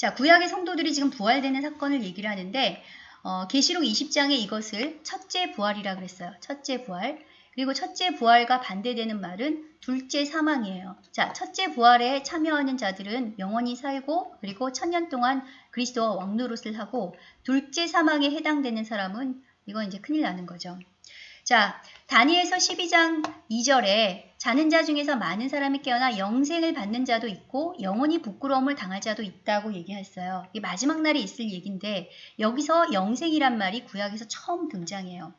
자, 구약의 성도들이 지금 부활되는 사건을 얘기를 하는데 어, 계시록 20장에 이것을 첫째 부활이라 그랬어요. 첫째 부활. 그리고 첫째 부활과 반대되는 말은 둘째 사망이에요. 자, 첫째 부활에 참여하는 자들은 영원히 살고 그리고 천년 동안 그리스도와 왕노릇을 하고 둘째 사망에 해당되는 사람은 이건 이제 큰일 나는 거죠. 자, 다니엘서 12장 2절에 자는 자 중에서 많은 사람이 깨어나 영생을 받는 자도 있고 영원히 부끄러움을 당할 자도 있다고 얘기했어요. 이게 마지막 날에 있을 얘기인데 여기서 영생이란 말이 구약에서 처음 등장해요.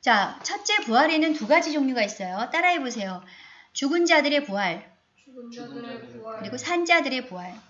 자, 첫째 부활에는 두 가지 종류가 있어요. 따라해 보세요. 죽은 자들의 부활, 죽은 자들의 부활, 그리고 산 자들의 부활.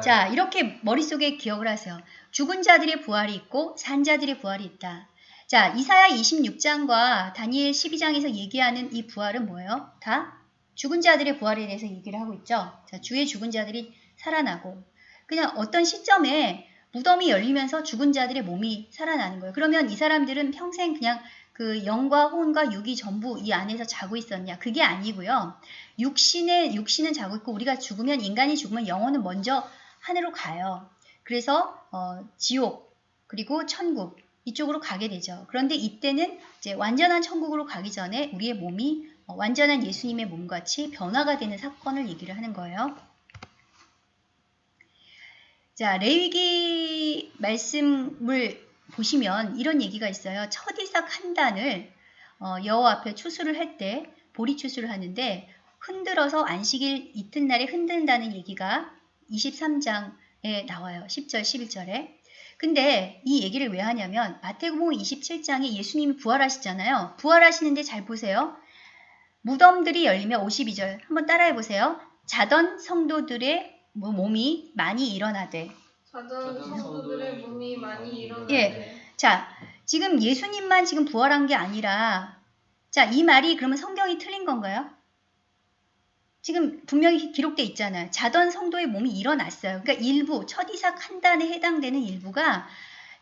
자, 이렇게 머릿속에 기억을 하세요. 죽은 자들의 부활이 있고 산 자들의 부활이 있다. 자, 이사야 26장과 다니엘 12장에서 얘기하는 이 부활은 뭐예요? 다 죽은 자들의 부활에 대해서 얘기를 하고 있죠. 자, 주의 죽은 자들이 살아나고 그냥 어떤 시점에 무덤이 열리면서 죽은 자들의 몸이 살아나는 거예요. 그러면 이 사람들은 평생 그냥 그 영과 혼과 육이 전부 이 안에서 자고 있었냐? 그게 아니고요. 육신의 육신은 자고 있고 우리가 죽으면 인간이 죽으면 영혼은 먼저 하늘로 가요. 그래서 어, 지옥 그리고 천국 이쪽으로 가게 되죠. 그런데 이때는 이제 완전한 천국으로 가기 전에 우리의 몸이 어, 완전한 예수님의 몸같이 변화가 되는 사건을 얘기를 하는 거예요. 자, 레위기 말씀을 보시면 이런 얘기가 있어요. 첫 이삭 한 단을 어, 여호와 앞에 추수를 할 때 보리 추수를 하는데 흔들어서 안식일 이튿날에 흔든다는 얘기가 23장에 나와요. 10절, 11절에. 근데 이 얘기를 왜 하냐면 마태복음 27장에 예수님이 부활하시잖아요. 부활하시는데 잘 보세요. 무덤들이 열리면 52절 한번 따라해 보세요. 자던 성도들의 뭐 몸이 많이 일어나되 자던 성도들의 몸이 많이 일어나되 예. 자, 지금 예수님만 지금 부활한 게 아니라 자, 이 말이 그러면 성경이 틀린 건가요? 지금 분명히 기록돼 있잖아요. 자던 성도의 몸이 일어났어요. 그러니까 일부, 첫 이삭 한 단에 해당되는 일부가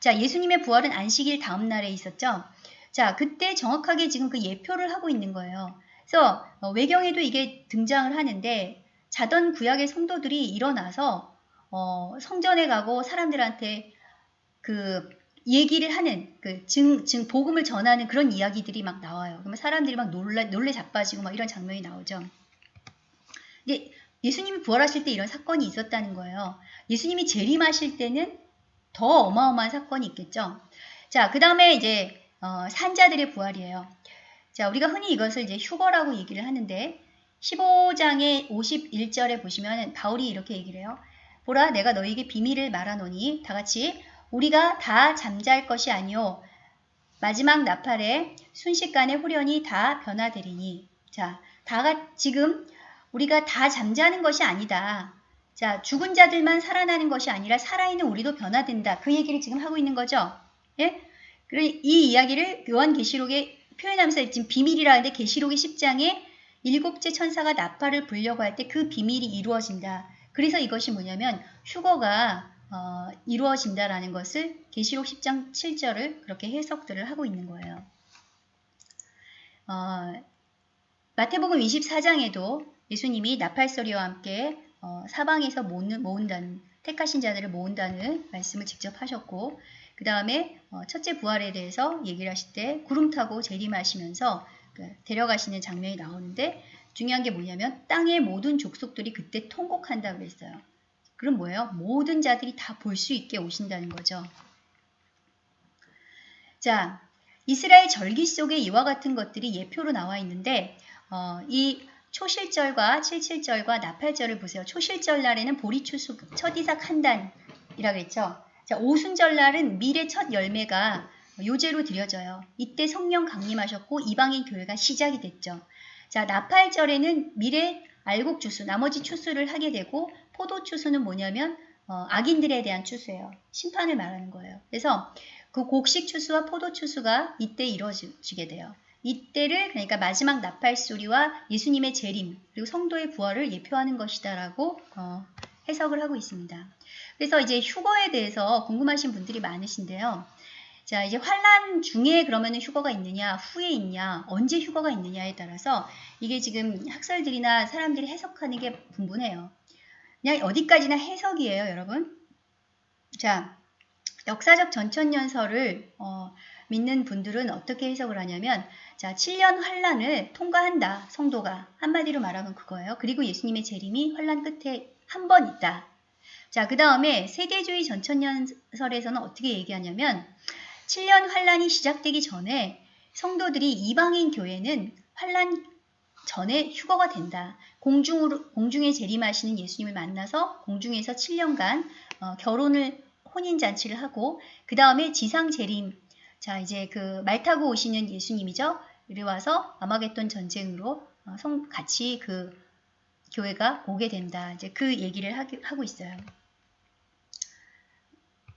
자, 예수님의 부활은 안식일 다음 날에 있었죠. 자, 그때 정확하게 지금 그 예표를 하고 있는 거예요. 그래서 어, 외경에도 이게 등장을 하는데 자던 구약의 성도들이 일어나서 어, 성전에 가고 사람들한테 그 얘기를 하는 그 증, 증 복음을 전하는 그런 이야기들이 막 나와요. 그러면 사람들이 막 놀래 놀래 자빠지고 막 이런 장면이 나오죠. 근데 예수님이 부활하실 때 이런 사건이 있었다는 거예요. 예수님이 재림하실 때는 더 어마어마한 사건이 있겠죠. 자, 그 다음에 이제 어, 산자들의 부활이에요. 자, 우리가 흔히 이것을 이제 휴거라고 얘기를 하는데 15장의 51절에 보시면 바울이 이렇게 얘기를 해요. 보라 내가 너에게 비밀을 말하노니 다 같이 우리가 다 잠잘 것이 아니요 마지막 나팔에 순식간에 후련히 다 변화되리니 자, 다 지금 우리가 다 잠자는 것이 아니다. 자, 죽은 자들만 살아나는 것이 아니라 살아있는 우리도 변화된다. 그 얘기를 지금 하고 있는 거죠. 예? 이 이야기를 요한계시록에 표현하면서 지금 비밀이라 하는데 계시록의 10장에 일곱째 천사가 나팔을 불려고 할 때 그 비밀이 이루어진다. 그래서 이것이 뭐냐면 휴거가 어, 이루어진다라는 것을 계시록 10장 7절을 그렇게 해석들을 하고 있는 거예요. 어, 마태복음 24장에도 예수님이 나팔소리와 함께 어, 사방에서 모은, 모은다는 택하신 자들을 모은다는 말씀을 직접 하셨고 그 다음에 어, 첫째 부활에 대해서 얘기를 하실 때 구름 타고 재림하시면서 그 데려가시는 장면이 나오는데 중요한 게 뭐냐면 땅의 모든 족속들이 그때 통곡한다 그랬어요. 그럼 뭐예요? 모든 자들이 다 볼 수 있게 오신다는 거죠. 자, 이스라엘 절기 속에 이와 같은 것들이 예표로 나와 있는데 어, 이 초실절과 칠칠절과 나팔절을 보세요. 초실절 날에는 보리추수 첫 이삭 한 단이라고 했죠. 자, 오순절 날은 밀의 첫 열매가 요제로 드려져요. 이때 성령 강림하셨고 이방인 교회가 시작이 됐죠. 자, 나팔절에는 밀의 알곡 추수, 나머지 추수를 하게 되고 포도 추수는 뭐냐면 어, 악인들에 대한 추수예요. 심판을 말하는 거예요. 그래서 그 곡식 추수와 포도 추수가 이때 이루어지게 돼요. 이때를 그러니까 마지막 나팔 소리와 예수님의 재림 그리고 성도의 부활을 예표하는 것이다라고 어, 해석을 하고 있습니다. 그래서 이제 휴거에 대해서 궁금하신 분들이 많으신데요. 자 이제 환란 중에 그러면 휴거가 있느냐 후에 있냐 언제 휴거가 있느냐에 따라서 이게 지금 학설들이나 사람들이 해석하는 게 분분해요. 그냥 어디까지나 해석이에요, 여러분. 자, 역사적 전천년설을 어, 믿는 분들은 어떻게 해석을 하냐면 자, 7년 환란을 통과한다. 성도가 한마디로 말하면 그거예요. 그리고 예수님의 재림이 환란 끝에 한 번 있다. 자, 그 다음에 세대주의 전천년설에서는 어떻게 얘기하냐면 7년 환란이 시작되기 전에 성도들이 이방인 교회는 환란 전에 휴거가 된다. 공중으로, 공중에 재림하시는 예수님을 만나서 공중에서 7년간 어, 결혼을 혼인잔치를 하고 그 다음에 지상 재림 자 이제 그 말 타고 오시는 예수님이죠. 이리 와서 아마겟돈 전쟁으로 어, 성, 같이 그 교회가 오게 된다. 이제 그 얘기를 하기, 하고 있어요.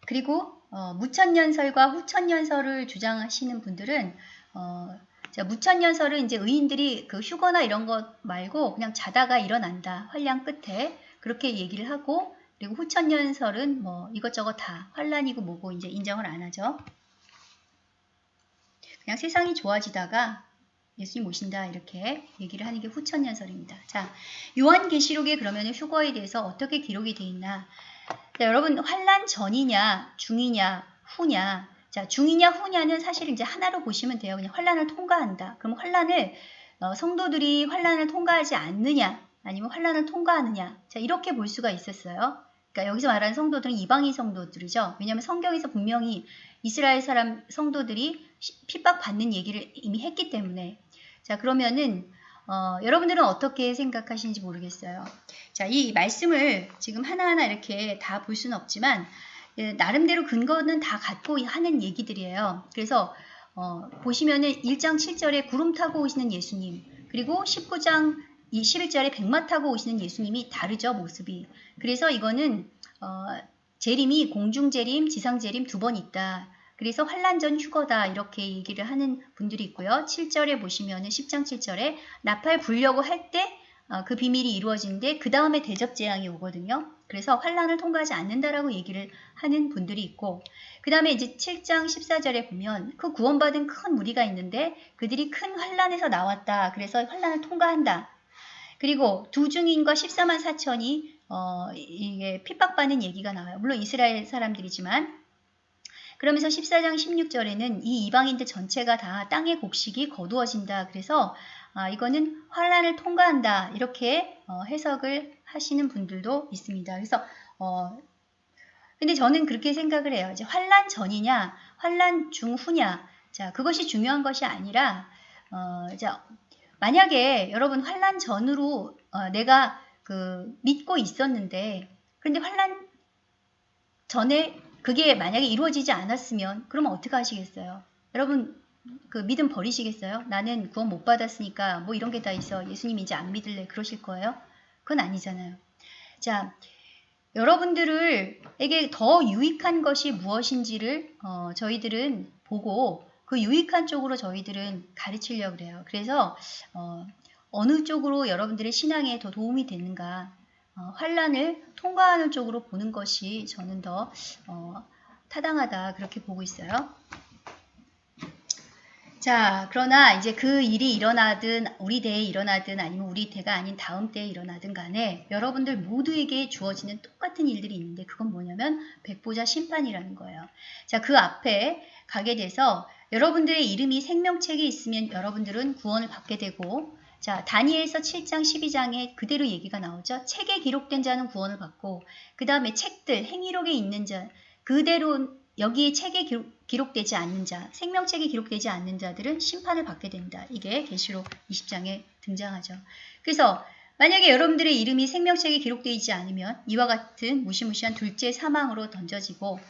그리고 어, 무천년설과 후천년설을 주장하시는 분들은 어, 자, 무천년설은 이제 의인들이 그 휴거나 이런 것 말고 그냥 자다가 일어난다. 환량 끝에 그렇게 얘기를 하고 그리고 후천년설은 뭐 이것저것 다 환란이고 뭐고 이제 인정을 안 하죠. 그냥 세상이 좋아지다가 예수님 오신다 이렇게 얘기를 하는 게 후천년설입니다. 자, 요한계시록에 그러면 휴거에 대해서 어떻게 기록이 돼 있나? 자, 여러분 환란 전이냐 중이냐 후냐? 자, 중이냐 후냐는 사실 이제 하나로 보시면 돼요. 그냥 환란을 통과한다. 그럼 환란을 어, 성도들이 환란을 통과하지 않느냐 아니면 환란을 통과하느냐? 자, 이렇게 볼 수가 있었어요. 그러니까 여기서 말하는 성도들은 이방인 성도들이죠. 왜냐하면 성경에서 분명히 이스라엘 사람 성도들이 핍박받는 얘기를 이미 했기 때문에 자 그러면은 어, 여러분들은 어떻게 생각하시는지 모르겠어요. 자, 이 말씀을 지금 하나하나 이렇게 다 볼 수는 없지만 예, 나름대로 근거는 다 갖고 하는 얘기들이에요. 그래서 어, 보시면은 1장 7절에 구름 타고 오시는 예수님 그리고 19장 21절에 백마 타고 오시는 예수님이 다르죠 모습이. 그래서 이거는 어, 재림이 공중 재림, 지상 재림 두 번 있다. 그래서 환란 전 휴거다 이렇게 얘기를 하는 분들이 있고요. 7절에 보시면 은 10장 7절에 나팔 불려고 할 때그 어, 비밀이 이루어지는데 그 다음에 대접 재앙이 오거든요. 그래서 환란을 통과하지 않는다라고 얘기를 하는 분들이 있고 그 다음에 이제 7장 14절에 보면 그 구원받은 큰 무리가 있는데 그들이 큰 환란에서 나왔다. 그래서 환란을 통과한다. 그리고 두 증인과 14만 4천이 어, 이게 핍박받는 얘기가 나와요. 물론 이스라엘 사람들이지만 그러면서 14장 16절에는 이 이방인들 전체가 다 땅의 곡식이 거두어진다. 그래서 아, 이거는 환란을 통과한다. 이렇게 어, 해석을 하시는 분들도 있습니다. 그래서 어, 근데 저는 그렇게 생각을 해요. 이제 환란 전이냐, 환란 중후냐. 자, 그것이 중요한 것이 아니라 어, 자, 만약에 여러분 환란 전으로 어, 내가 그 믿고 있었는데 그런데 환란 전에 그게 만약에 이루어지지 않았으면 그러면 어떻게 하시겠어요? 여러분 그 믿음 버리시겠어요? 나는 구원 못 받았으니까 뭐 이런 게 다 있어. 예수님 이제 안 믿을래. 그러실 거예요? 그건 아니잖아요. 자, 여러분들에게 더 유익한 것이 무엇인지를 어, 저희들은 보고 그 유익한 쪽으로 저희들은 가르치려고 그래요. 그래서 어, 어느 쪽으로 여러분들의 신앙에 더 도움이 되는가 어, 환란을 통과하는 쪽으로 보는 것이 저는 더 어, 타당하다 그렇게 보고 있어요. 자, 그러나 이제 그 일이 일어나든 우리 대에 일어나든 아니면 우리 대가 아닌 다음 때에 일어나든 간에 여러분들 모두에게 주어지는 똑같은 일들이 있는데 그건 뭐냐면 백보자 심판이라는 거예요. 자, 그 앞에 가게 돼서 여러분들의 이름이 생명책에 있으면 여러분들은 구원을 받게 되고 자, 다니엘서 7장 12장에 그대로 얘기가 나오죠. 책에 기록된 자는 구원을 받고 그 다음에 책들, 행위록에 있는 자, 그대로 여기에 책에 기록, 되지 않는 자, 생명책에 기록되지 않는 자들은 심판을 받게 된다. 이게 계시록 20장에 등장하죠. 그래서 만약에 여러분들의 이름이 생명책에 기록되지 않으면 이와 같은 무시무시한 둘째 사망으로 던져지고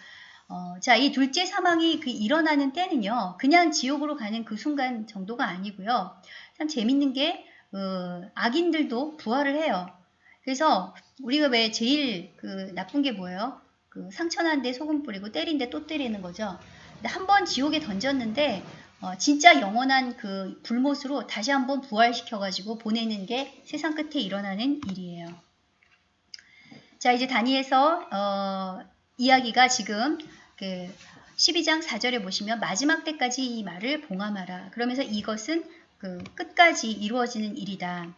어, 자, 이 둘째 사망이 그 일어나는 때는요, 그냥 지옥으로 가는 그 순간 정도가 아니고요. 참 재밌는 게, 어, 악인들도 부활을 해요. 그래서 우리가 왜 제일 그 나쁜 게 뭐예요? 그 상처난데 소금 뿌리고 때린데 또 때리는 거죠. 근데 한 번 지옥에 던졌는데, 어, 진짜 영원한 그 불못으로 다시 한번 부활시켜가지고 보내는 게 세상 끝에 일어나는 일이에요. 자, 이제 다니에서 어, 이야기가 지금 그 12장 4절에 보시면 마지막 때까지 이 말을 봉함하라. 그러면서 이것은 그 끝까지 이루어지는 일이다.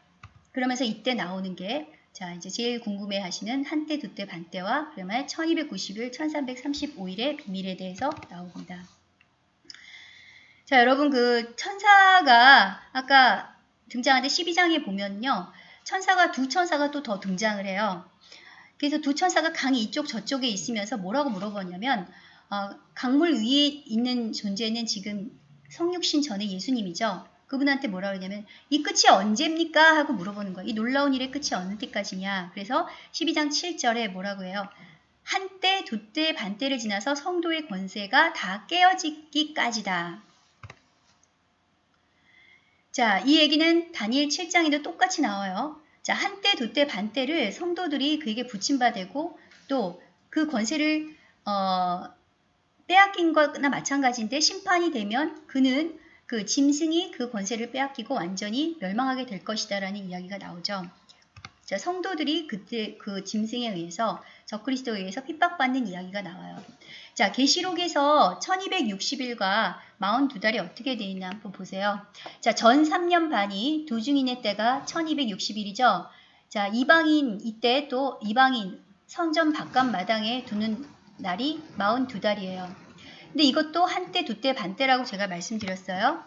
그러면서 이때 나오는 게 자, 이제 제일 궁금해 하시는 한때, 두때, 반때와 그러면 1290일, 1335일의 비밀에 대해서 나옵니다. 자, 여러분 그 천사가 아까 등장하는데 12장에 보면요. 천사가 두 천사가 또 더 등장을 해요. 그래서 두 천사가 강이 이쪽 저쪽에 있으면서 뭐라고 물어보냐면 어, 강물 위에 있는 존재는 지금 성육신 전에 예수님이죠. 그분한테 뭐라 그러냐면 이 끝이 언제입니까? 하고 물어보는 거예요. 이 놀라운 일의 끝이 어느 때까지냐. 그래서 12장 7절에 뭐라고 해요? 한때, 두때, 반때를 지나서 성도의 권세가 다 깨어지기까지다. 자, 이 얘기는 다니엘 7장에도 똑같이 나와요. 자, 한때, 두때, 반때를 성도들이 그에게 붙임받고 또 그 권세를 어, 빼앗긴 것나 마찬가지인데 심판이 되면 그는 그 짐승이 그 권세를 빼앗기고 완전히 멸망하게 될 것이다 라는 이야기가 나오죠. 자, 성도들이 그때 그 짐승에 의해서 적그리스도에 의해서 핍박받는 이야기가 나와요. 자, 계시록에서 1260일과 42달이 어떻게 되어 있나 한번 보세요. 자, 전 3년 반이 도중인의 때가 1260일이죠. 자, 이방인 이때 또 이방인 성전 바깥 마당에 두는 날이 42달이에요. 근데 이것도 한때, 두때, 반때라고 제가 말씀드렸어요.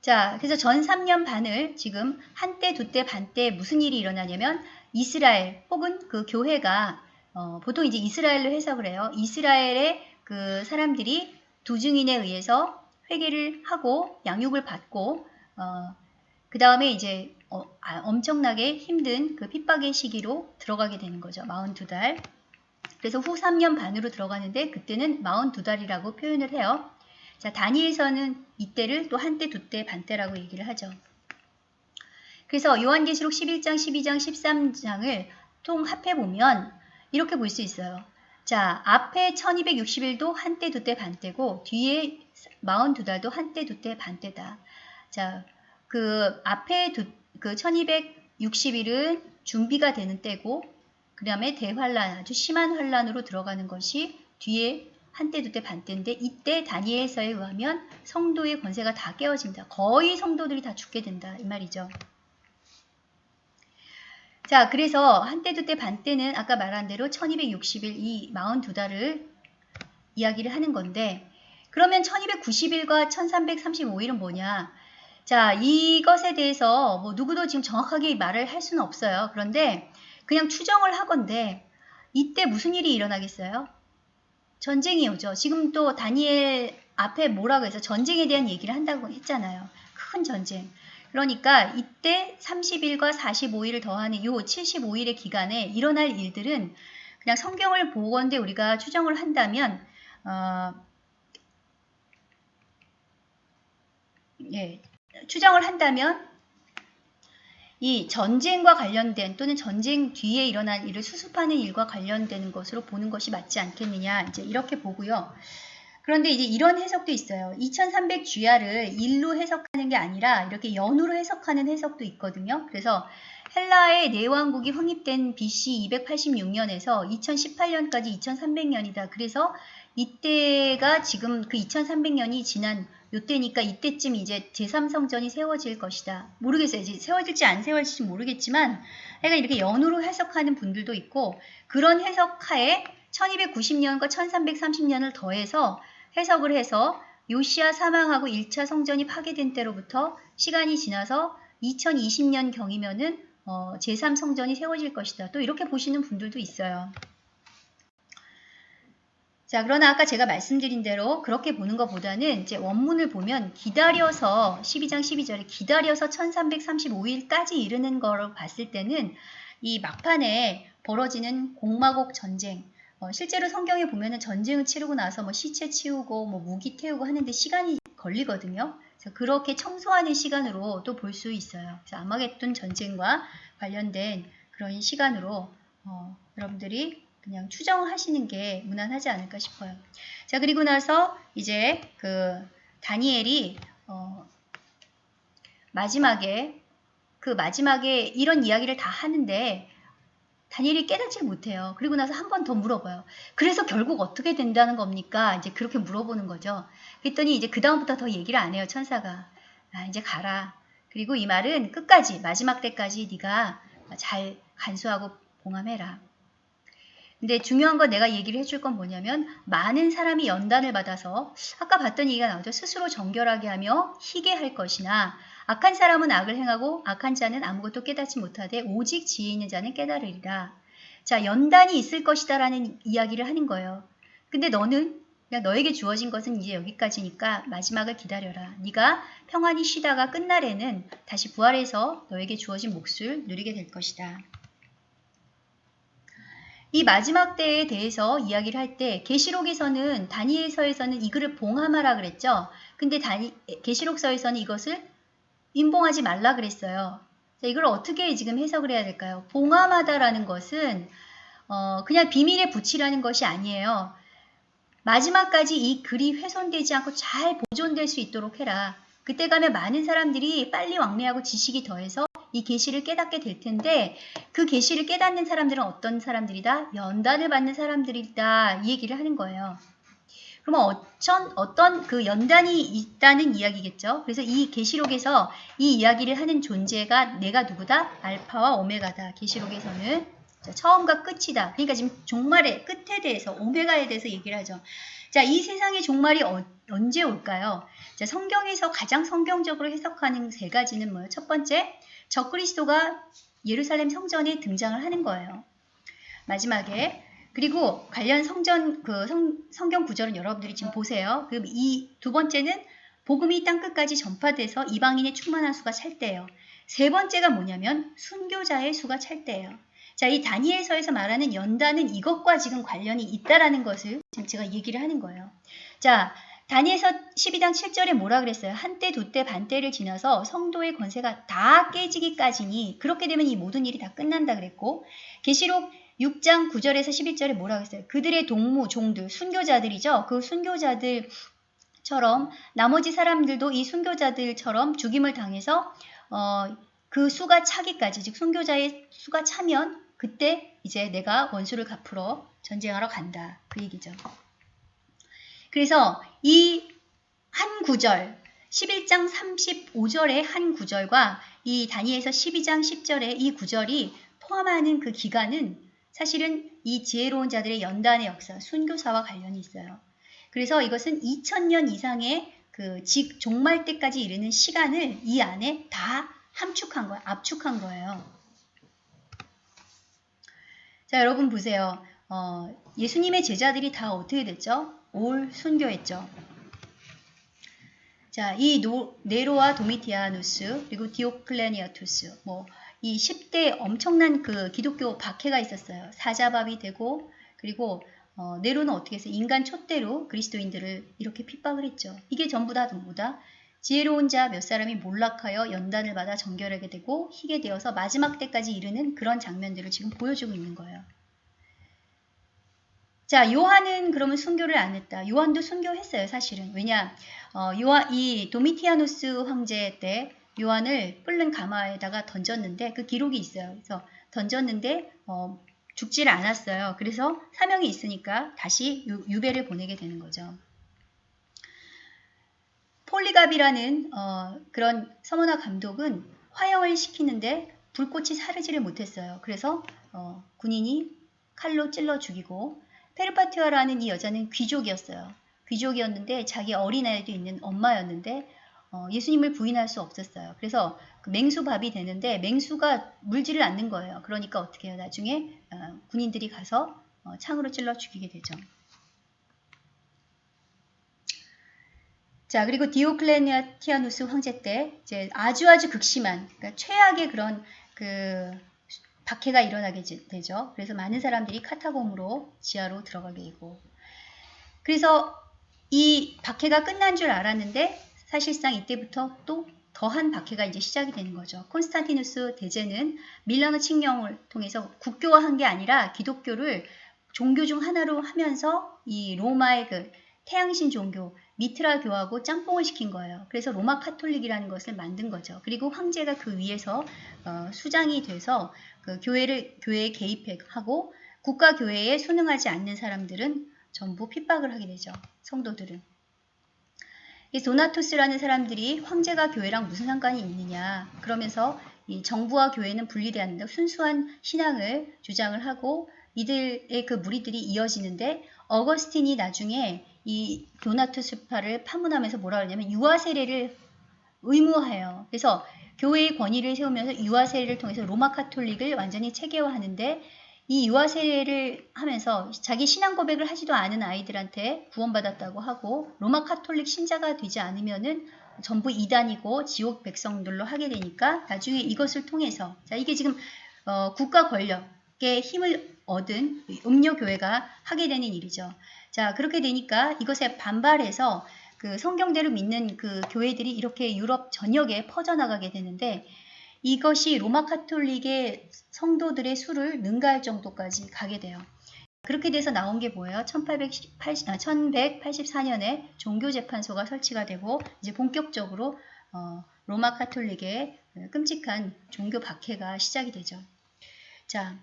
자, 그래서 전 3년 반을 지금 한때, 두때, 반때 무슨 일이 일어나냐면 이스라엘 혹은 그 교회가 어, 보통 이제 이스라엘로 해석을 해요. 이스라엘의 그 사람들이 두 증인에 의해서 회개를 하고 양육을 받고 어, 그 다음에 이제 어, 아, 엄청나게 힘든 그 핍박의 시기로 들어가게 되는 거죠. 42달. 그래서 후 3년 반으로 들어가는데 그때는 42달이라고 표현을 해요. 자, 다니엘서는 이때를 또 한때, 두때, 반때라고 얘기를 하죠. 그래서 요한계시록 11장, 12장, 13장을 통합해 보면 이렇게 볼 수 있어요. 자, 앞에 1260일도 한때, 두때, 반때고 뒤에 42달도 한때, 두때, 반때다. 자, 그 앞에 두, 그 1260일은 준비가 되는 때고 그 다음에 대환란, 아주 심한 환란으로 들어가는 것이 뒤에 한때, 두때, 반때인데 이때 다니엘서에 의하면 성도의 권세가 다 깨어집니다. 거의 성도들이 다 죽게 된다 이 말이죠. 자, 그래서 한때, 두때, 반때는 아까 말한 대로 1260일 이 42달을 이야기를 하는 건데 그러면 1290일과 1335일은 뭐냐? 자, 이것에 대해서 뭐 누구도 지금 정확하게 말을 할 수는 없어요. 그런데 그냥 추정을 하건데 이때 무슨 일이 일어나겠어요? 전쟁이 오죠. 지금 또 다니엘 앞에 뭐라고 해서 전쟁에 대한 얘기를 한다고 했잖아요. 큰 전쟁. 그러니까 이때 30일과 45일을 더하는 요 75일의 기간에 일어날 일들은 그냥 성경을 보건대 우리가 추정을 한다면 어, 예, 추정을 한다면 이 전쟁과 관련된 또는 전쟁 뒤에 일어난 일을 수습하는 일과 관련되는 것으로 보는 것이 맞지 않겠느냐 이제 이렇게 보고요. 그런데 이제 이런 해석도 있어요. 2300 주야를 일로 해석하는 게 아니라 이렇게 연으로 해석하는 해석도 있거든요. 그래서 헬라의 내왕국이 확립된 BC 286년에서 2018년까지 2300년이다. 그래서 이때가 지금 그 2300년이 지난 요때니까 이때쯤 이제 제3성전이 세워질 것이다. 모르겠어요. 이제 세워질지 안 세워질지 모르겠지만 약간 이렇게 연으로 해석하는 분들도 있고 그런 해석하에 1290년과 1330년을 더해서 해석을 해서 요시아 사망하고 1차 성전이 파괴된 때로부터 시간이 지나서 2020년 경이면은 어, 제3성전이 세워질 것이다. 또 이렇게 보시는 분들도 있어요. 자, 그러나 아까 제가 말씀드린 대로 그렇게 보는 것보다는 이제 원문을 보면 기다려서 12장 12절에 기다려서 1335일까지 이르는 거를 봤을 때는 이 막판에 벌어지는 공마곡 전쟁, 어, 실제로 성경에 보면은 전쟁을 치르고 나서 뭐 시체 치우고 뭐 무기 태우고 하는데 시간이 걸리거든요. 그래서 그렇게 청소하는 시간으로 또 볼 수 있어요. 그래서 아마겟돈 전쟁과 관련된 그런 시간으로 어, 여러분들이 그냥 추정하시는 게 무난하지 않을까 싶어요. 자 그리고 나서 이제 그 다니엘이 어, 마지막에 그 마지막에 이런 이야기를 다 하는데 다니엘이 깨닫지 못해요. 그리고 나서 한 번 더 물어봐요. 그래서 결국 어떻게 된다는 겁니까? 이제 그렇게 물어보는 거죠. 그랬더니 이제 그 다음부터 더 얘기를 안 해요. 천사가. 아, 이제 가라. 그리고 이 말은 끝까지 마지막 때까지 네가 잘 간수하고 봉함해라. 근데 중요한 건 내가 얘기를 해줄 건 뭐냐면 많은 사람이 연단을 받아서 아까 봤던 얘기가 나오죠. 스스로 정결하게 하며 희게 할 것이나 악한 사람은 악을 행하고 악한 자는 아무것도 깨닫지 못하되 오직 지혜 있는 자는 깨달으리라. 자, 연단이 있을 것이다 라는 이야기를 하는 거예요. 근데 너는 그냥 너에게 주어진 것은 이제 여기까지니까 마지막을 기다려라. 네가 평안히 쉬다가 끝날에는 다시 부활해서 너에게 주어진 몫을 누리게 될 것이다. 이 마지막 때에 대해서 이야기를 할 때 계시록에서는 다니엘서에서는 이 글을 봉함하라 그랬죠. 근데 다니 계시록서에서는 이것을 인봉하지 말라 그랬어요. 자, 이걸 어떻게 지금 해석을 해야 될까요? 봉함하다라는 것은 어, 그냥 비밀에 붙이라는 것이 아니에요. 마지막까지 이 글이 훼손되지 않고 잘 보존될 수 있도록 해라. 그때 가면 많은 사람들이 빨리 왕래하고 지식이 더해서 이 계시를 깨닫게 될 텐데 그 계시를 깨닫는 사람들은 어떤 사람들이다? 연단을 받는 사람들이다. 이 얘기를 하는 거예요. 그러면 어떤 어떤 그 연단이 있다는 이야기겠죠. 그래서 이 계시록에서 이 이야기를 하는 존재가 내가 누구다? 알파와 오메가다. 계시록에서는 자, 처음과 끝이다. 그러니까 지금 종말의 끝에 대해서 오메가에 대해서 얘기를 하죠. 자, 이 세상의 종말이 어, 언제 올까요? 자, 성경에서 가장 성경적으로 해석하는 세 가지는 뭐예요? 첫 번째, 적그리스도가 예루살렘 성전에 등장을 하는 거예요. 마지막에 그리고 관련 성전 그 성, 성경 구절은 여러분들이 지금 보세요. 그럼 이두 번째는 복음이 땅 끝까지 전파돼서 이방인의 충만한 수가 찰 때예요. 세 번째가 뭐냐면 순교자의 수가 찰 때예요. 자, 이 다니엘서에서 말하는 연단은 이것과 지금 관련이 있다라는 것을 지금 제가 얘기를 하는 거예요. 자, 다니엘서 12장 7절에 뭐라 그랬어요? 한때, 두때, 반때를 지나서 성도의 권세가 다 깨지기까지니 그렇게 되면 이 모든 일이 다 끝난다 그랬고 계시록 6장 9절에서 11절에 뭐라 그랬어요? 그들의 동무, 종들, 순교자들이죠. 그 순교자들처럼 나머지 사람들도 이 순교자들처럼 죽임을 당해서 어, 그 수가 차기까지 즉 순교자의 수가 차면 그때 이제 내가 원수를 갚으러 전쟁하러 간다. 그 얘기죠. 그래서 이 한 구절, 11장 35절의 한 구절과 이 다니엘서 12장 10절의 이 구절이 포함하는 그 기간은 사실은 이 지혜로운 자들의 연단의 역사, 순교사와 관련이 있어요. 그래서 이것은 2000년 이상의 그 직 종말 때까지 이르는 시간을 이 안에 다 함축한 거예요. 압축한 거예요. 자, 여러분 보세요. 어, 예수님의 제자들이 다 어떻게 됐죠? all 순교했죠. 자, 이 노, 네로와 도미티아누스 그리고 디오클레니아투스 뭐 이 10대 엄청난 그 기독교 박해가 있었어요. 사자밥이 되고 그리고 어, 네로는 어떻게 해서 인간 촛대로 그리스도인들을 이렇게 핍박을 했죠. 이게 전부 다 뭐다? 지혜로운 자 몇 사람이 몰락하여 연단을 받아 정결하게 되고 희게 되어서 마지막 때까지 이르는 그런 장면들을 지금 보여주고 있는 거예요. 자, 요한은 그러면 순교를 안 했다. 요한도 순교했어요, 사실은. 왜냐, 어, 요한, 이 도미티아누스 황제 때 요한을 뿔른 가마에다가 던졌는데 그 기록이 있어요. 그래서 던졌는데 어, 죽지를 않았어요. 그래서 사명이 있으니까 다시 유, 유배를 보내게 되는 거죠. 폴리갑이라는 어, 그런 서머나 감독은 화형을 시키는데 불꽃이 사르지를 못했어요. 그래서 어, 군인이 칼로 찔러 죽이고 페르파티아라는 이 여자는 귀족이었어요. 귀족이었는데 자기 어린아이도 있는 엄마였는데 어, 예수님을 부인할 수 없었어요. 그래서 그 맹수밥이 되는데 맹수가 물지를 않는 거예요. 그러니까 어떻게 해요? 나중에 어, 군인들이 가서 어, 창으로 찔러 죽이게 되죠. 자, 그리고 디오클레니아티아누스 황제 때 이제 아주 아주 극심한 그러니까 최악의 그런 그 박해가 일어나게 되죠. 그래서 많은 사람들이 카타콤으로 지하로 들어가게 되고 그래서 이 박해가 끝난 줄 알았는데 사실상 이때부터 또 더한 박해가 이제 시작이 되는 거죠. 콘스탄티누스 대제는 밀라노 칙령을 통해서 국교화한 게 아니라 기독교를 종교 중 하나로 하면서 이 로마의 그 태양신 종교 미트라 교하고 짬뽕을 시킨 거예요. 그래서 로마 카톨릭이라는 것을 만든 거죠. 그리고 황제가 그 위에서 어, 수장이 돼서 그 교회를 교회에 개입하고 국가 교회에 순응하지 않는 사람들은 전부 핍박을 하게 되죠. 성도들은. 이 도나토스라는 사람들이 황제가 교회랑 무슨 상관이 있느냐 그러면서 이 정부와 교회는 한다. 순수한 신앙을 주장을 하고 이들의 그 무리들이 이어지는데 어거스틴이 나중에 이 도나투스파를 파문하면서 뭐라 그러냐면 유아 세례를 의무화해요. 그래서 교회의 권위를 세우면서 유아 세례를 통해서 로마 카톨릭을 완전히 체계화하는데 이 유아 세례를 하면서 자기 신앙 고백을 하지도 않은 아이들한테 구원받았다고 하고 로마 카톨릭 신자가 되지 않으면은 전부 이단이고 지옥 백성들로 하게 되니까 나중에 이것을 통해서 자 이게 지금 어, 국가 권력의 힘을 얻은 음료 교회가 하게 되는 일이죠. 자 그렇게 되니까 이것에 반발해서 그 성경대로 믿는 그 교회들이 이렇게 유럽 전역에 퍼져나가게 되는데 이것이 로마 카톨릭의 성도들의 수를 능가할 정도까지 가게 돼요. 그렇게 돼서 나온 게 뭐예요? 1880, 아, 1184년에 종교재판소가 설치가 되고 이제 본격적으로 어, 로마 카톨릭의 끔찍한 종교 박해가 시작이 되죠. 자,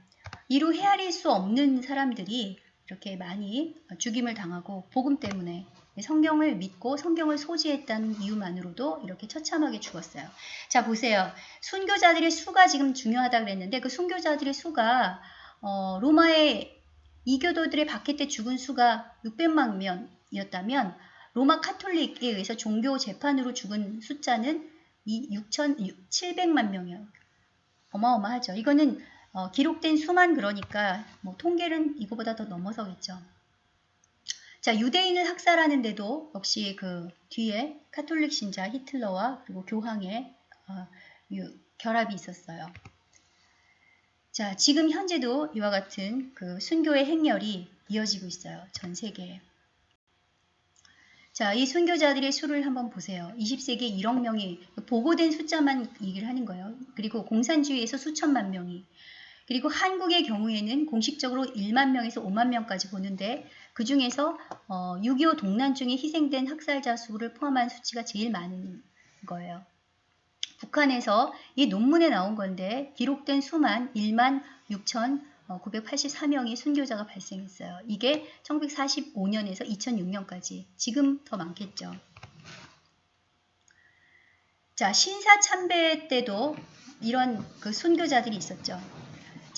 이루 헤아릴 수 없는 사람들이 이렇게 많이 죽임을 당하고 복음 때문에 성경을 믿고 성경을 소지했다는 이유만으로도 이렇게 처참하게 죽었어요. 자 보세요. 순교자들의 수가 지금 중요하다 그랬는데 그 순교자들의 수가 어, 로마의 이교도들의 박해 때 죽은 수가 600만 명이었다면 로마 카톨릭에 의해서 종교 재판으로 죽은 숫자는 6,700만 명이에요. 어마어마하죠. 이거는 어, 기록된 수만 그러니까 뭐 통계는 이거보다 더 넘어서겠죠. 자, 유대인을 학살하는데도 역시 그 뒤에 카톨릭 신자 히틀러와 그리고 교황의 어, 유, 결합이 있었어요. 자, 지금 현재도 이와 같은 그 순교의 행렬이 이어지고 있어요. 전 세계에. 자, 이 순교자들의 수를 한번 보세요. 20세기에 1억 명이 보고된 숫자만 얘기를 하는 거예요. 그리고 공산주의에서 수천만 명이 그리고 한국의 경우에는 공식적으로 1만 명에서 5만 명까지 보는데 그 중에서 어, 6.25 동란 중에 희생된 학살자 수를 포함한 수치가 제일 많은 거예요. 북한에서 이 논문에 나온 건데 기록된 수만 1만 6,984명의 순교자가 발생했어요. 이게 1945년에서 2006년까지 지금 더 많겠죠. 자 신사 참배 때도 이런 그 순교자들이 있었죠.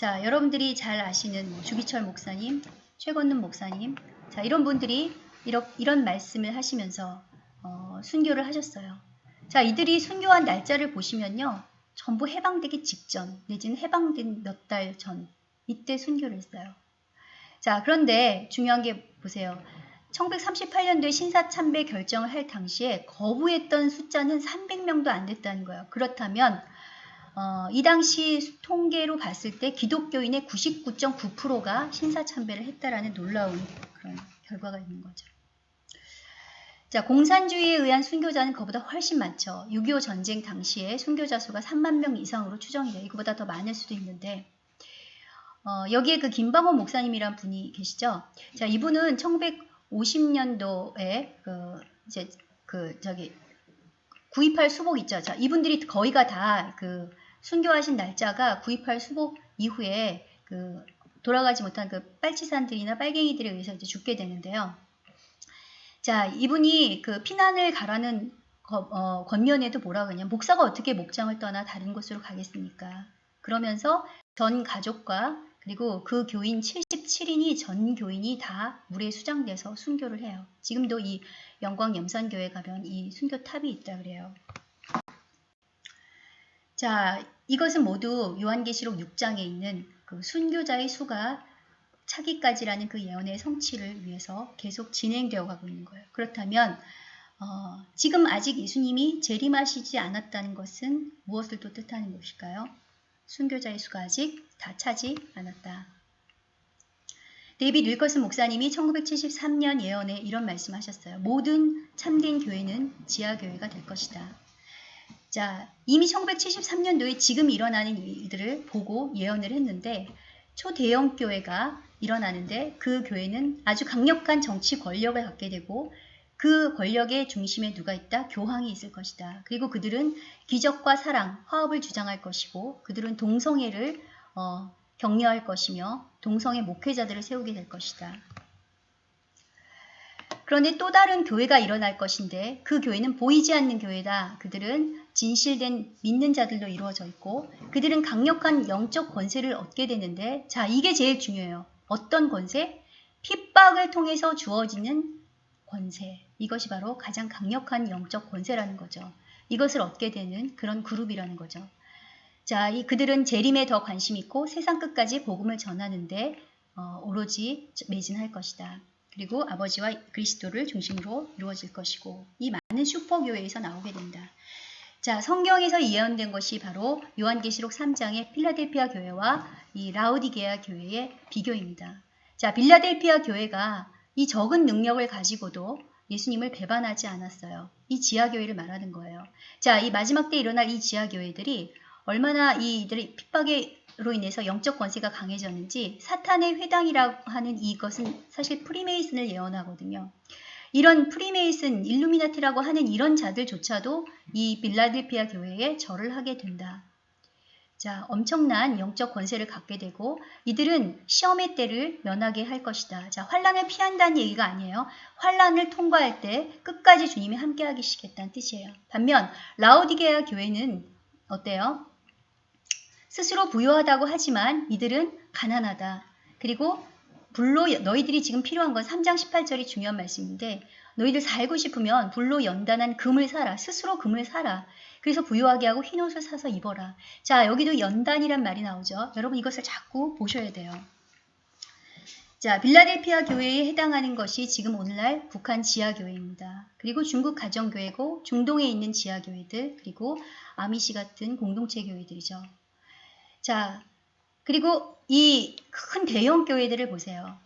자, 여러분들이 잘 아시는 뭐 주기철 목사님, 최건능 목사님, 자, 이런 분들이 이런, 이런 말씀을 하시면서 어, 순교를 하셨어요. 자, 이들이 순교한 날짜를 보시면요. 전부 해방되기 직전, 내지는 해방된 몇 달 전, 이때 순교를 했어요. 자, 그런데 중요한 게 보세요. 1938년도에 신사참배 결정을 할 당시에 거부했던 숫자는 300명도 안 됐다는 거예요. 그렇다면 어, 이 당시 통계로 봤을 때 기독교인의 99.9%가 신사참배를 했다라는 놀라운 그런 결과가 있는 거죠. 자, 공산주의에 의한 순교자는 그보다 훨씬 많죠. 6.25 전쟁 당시에 순교자 수가 3만 명 이상으로 추정이 돼요. 이거보다 더 많을 수도 있는데 어, 여기에 그 김방호 목사님이란 분이 계시죠. 자, 이분은 1950년도에 그 이제 그 저기 928 수복 있죠. 자, 이분들이 거의가 다 그 순교하신 날짜가 9.28 수복 이후에 그 돌아가지 못한 그 빨치산들이나 빨갱이들에 의해서 이제 죽게 되는데요. 자, 이분이 그 피난을 가라는 거, 어, 권면에도 뭐라 그러냐. 목사가 어떻게 목장을 떠나 다른 곳으로 가겠습니까? 그러면서 전 가족과 그리고 그 교인 77인이 전 교인이 다 물에 수장돼서 순교를 해요. 지금도 이 영광 염산교회 가면 이 순교탑이 있다 그래요. 자, 이것은 모두 요한계시록 6장에 있는 그 순교자의 수가 차기까지라는 그 예언의 성취를 위해서 계속 진행되어 가고 있는 거예요. 그렇다면 어, 지금 아직 예수님이 재림하시지 않았다는 것은 무엇을 또 뜻하는 것일까요? 순교자의 수가 아직 다 차지 않았다. 데이빗 윌커슨 목사님이 1973년 예언에 이런 말씀하셨어요. 모든 참된 교회는 지하교회가 될 것이다. 자, 이미 1973년도에 지금 일어나는 일들을 보고 예언을 했는데 초대형 교회가 일어나는데 그 교회는 아주 강력한 정치 권력을 갖게 되고 그 권력의 중심에 누가 있다? 교황이 있을 것이다. 그리고 그들은 기적과 사랑, 화합을 주장할 것이고 그들은 동성애를 어, 격려할 것이며 동성애 목회자들을 세우게 될 것이다. 그런데 또 다른 교회가 일어날 것인데 그 교회는 보이지 않는 교회다. 그들은 진실된 믿는 자들로 이루어져 있고 그들은 강력한 영적 권세를 얻게 되는데 자 이게 제일 중요해요. 어떤 권세? 핍박을 통해서 주어지는 권세. 이것이 바로 가장 강력한 영적 권세라는 거죠. 이것을 얻게 되는 그런 그룹이라는 거죠. 자, 이 그들은 재림에 더 관심 있고 세상 끝까지 복음을 전하는데 어, 오로지 매진할 것이다. 그리고 아버지와 그리스도를 중심으로 이루어질 것이고 이 많은 슈퍼교회에서 나오게 된다. 자, 성경에서 예언된 것이 바로 요한계시록 3장의 필라델피아 교회와 이 라우디게아 교회의 비교입니다. 자, 빌라델피아 교회가 이 적은 능력을 가지고도 예수님을 배반하지 않았어요. 이 지하교회를 말하는 거예요. 자, 이 마지막 때 일어날 이 지하교회들이 얼마나 이들의 핍박으로 인해서 영적 권세가 강해졌는지 사탄의 회당이라고 하는 이것은 사실 프리메이슨을 예언하거든요. 이런 프리메이슨, 일루미나티라고 하는 이런 자들조차도 이 빌라델피아 교회에 절을 하게 된다. 자, 엄청난 영적 권세를 갖게 되고 이들은 시험의 때를 면하게 할 것이다. 자, 환란을 피한다는 얘기가 아니에요. 환란을 통과할 때 끝까지 주님이 함께 하시겠다는 뜻이에요. 반면 라오디게아 교회는 어때요? 스스로 부유하다고 하지만 이들은 가난하다. 그리고 불로 너희들이 지금 필요한 건 3장 18절이 중요한 말씀인데 너희들 살고 싶으면 불로 연단한 금을 사라. 스스로 금을 사라. 그래서 부유하게 하고 흰 옷을 사서 입어라. 자, 여기도 연단이란 말이 나오죠. 여러분 이것을 자꾸 보셔야 돼요. 자, 빌라델피아 교회에 해당하는 것이 지금 오늘날 북한 지하교회입니다. 그리고 중국 가정교회고 중동에 있는 지하교회들 그리고 아미시 같은 공동체 교회들이죠. 자, 그리고 이 큰 대형 교회들을 보세요.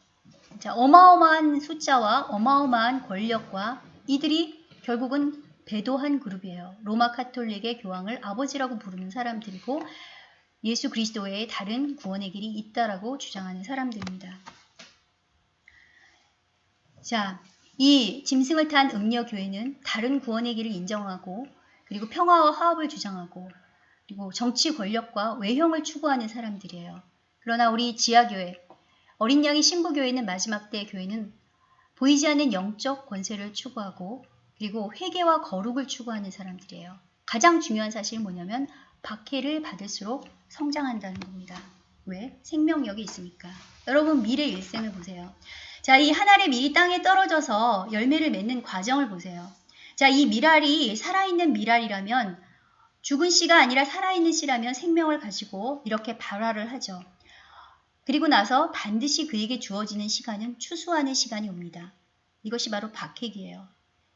자, 어마어마한 숫자와 어마어마한 권력과 이들이 결국은 배도한 그룹이에요. 로마 카톨릭의 교황을 아버지라고 부르는 사람들이고 예수 그리스도 외에 다른 구원의 길이 있다라고 주장하는 사람들입니다. 자, 이 짐승을 탄 음녀 교회는 다른 구원의 길을 인정하고 그리고 평화와 화합을 주장하고 그리고 정치 권력과 외형을 추구하는 사람들이에요. 그러나 우리 지하교회, 어린 양의 신부교회는 마지막 때 교회는 보이지 않는 영적 권세를 추구하고 그리고 회개와 거룩을 추구하는 사람들이에요. 가장 중요한 사실은 뭐냐면 박해를 받을수록 성장한다는 겁니다. 왜? 생명력이 있으니까. 여러분 미래 일생을 보세요. 자, 이 한 알의 밀이 땅에 떨어져서 열매를 맺는 과정을 보세요. 자, 이 미랄이 살아있는 미랄이라면 죽은 씨가 아니라 살아있는 씨라면 생명을 가지고 이렇게 발화를 하죠. 그리고 나서 반드시 그에게 주어지는 시간은 추수하는 시간이 옵니다. 이것이 바로 박해기예요.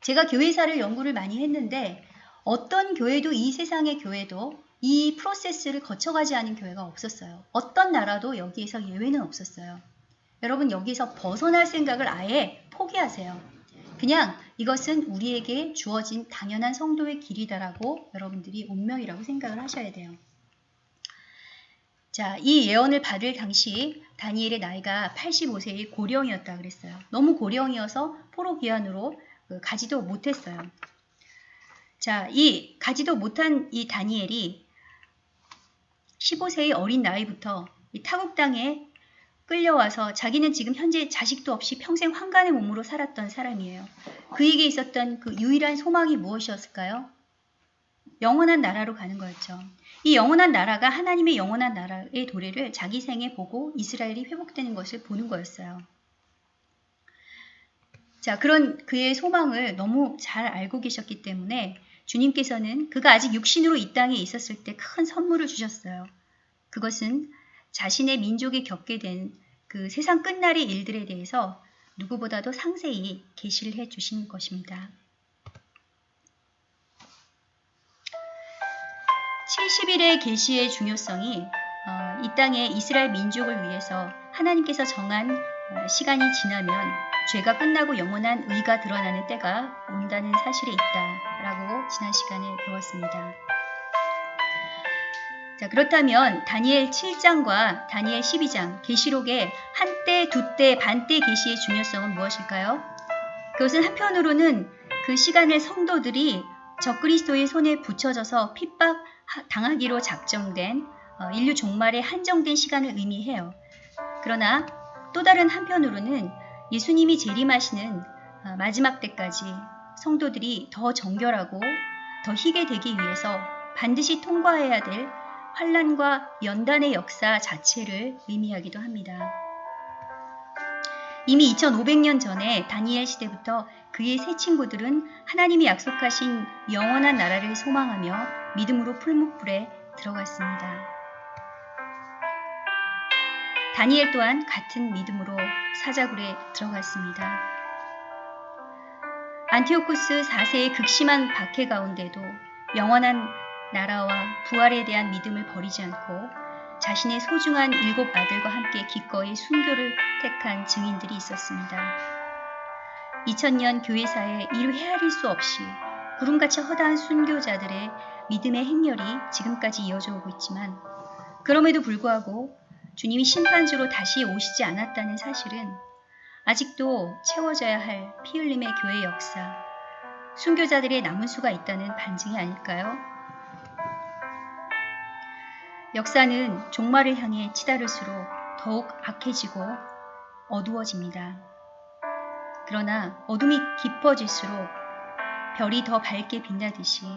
제가 교회사를 연구를 많이 했는데 어떤 교회도 이 세상의 교회도 이 프로세스를 거쳐가지 않은 교회가 없었어요. 어떤 나라도 여기에서 예외는 없었어요. 여러분 여기서 벗어날 생각을 아예 포기하세요. 그냥 이것은 우리에게 주어진 당연한 성도의 길이다라고 여러분들이 운명이라고 생각을 하셔야 돼요. 자, 이 예언을 받을 당시 다니엘의 나이가 85세의 고령이었다 그랬어요. 너무 고령이어서 포로 기한으로 그 가지도 못했어요. 자, 이 가지도 못한 이 다니엘이 15세의 어린 나이부터 이 타국 땅에 끌려와서 자기는 지금 현재 자식도 없이 평생 환간의 몸으로 살았던 사람이에요. 그에게 있었던 그 유일한 소망이 무엇이었을까요? 영원한 나라로 가는 거였죠. 이 영원한 나라가 하나님의 영원한 나라의 도래를 자기 생에 보고 이스라엘이 회복되는 것을 보는 거였어요. 자, 그런 그의 소망을 너무 잘 알고 계셨기 때문에 주님께서는 그가 아직 육신으로 이 땅에 있었을 때 큰 선물을 주셨어요. 그것은 자신의 민족이 겪게 된 그 세상 끝날의 일들에 대해서 누구보다도 상세히 계시를 해 주신 것입니다. 70일의 계시의 중요성이 어, 이 땅의 이스라엘 민족을 위해서 하나님께서 정한 어, 시간이 지나면 죄가 끝나고 영원한 의가 드러나는 때가 온다는 사실이 있다라고 지난 시간에 배웠습니다. 자, 그렇다면 다니엘 7장과 다니엘 12장 계시록의 한때, 두때, 반때 계시의 중요성은 무엇일까요? 그것은 한편으로는 그 시간을 성도들이 적그리스도의 손에 붙여져서 핍박 당하기로 작정된 어, 인류 종말의 한정된 시간을 의미해요. 그러나 또 다른 한편으로는 예수님이 재림하시는 어, 마지막 때까지 성도들이 더 정결하고 더 희게 되기 위해서 반드시 통과해야 될 환란과 연단의 역사 자체를 의미하기도 합니다. 이미 2500년 전에 다니엘 시대부터 그의 세 친구들은 하나님이 약속하신 영원한 나라를 소망하며 믿음으로 풀무불에 들어갔습니다. 다니엘 또한 같은 믿음으로 사자굴에 들어갔습니다. 안티오쿠스 4세의 극심한 박해 가운데도 영원한 나라와 부활에 대한 믿음을 버리지 않고 자신의 소중한 일곱 아들과 함께 기꺼이 순교를 택한 증인들이 있었습니다. 2000년 교회사에 이루 헤아릴 수 없이 구름같이 허다한 순교자들의 믿음의 행렬이 지금까지 이어져 오고 있지만 그럼에도 불구하고 주님이 심판주로 다시 오시지 않았다는 사실은 아직도 채워져야 할 피 흘림의 교회 역사, 순교자들의 남은 수가 있다는 반증이 아닐까요? 역사는 종말을 향해 치달을수록 더욱 악해지고 어두워집니다. 그러나 어둠이 깊어질수록 별이 더 밝게 빛나듯이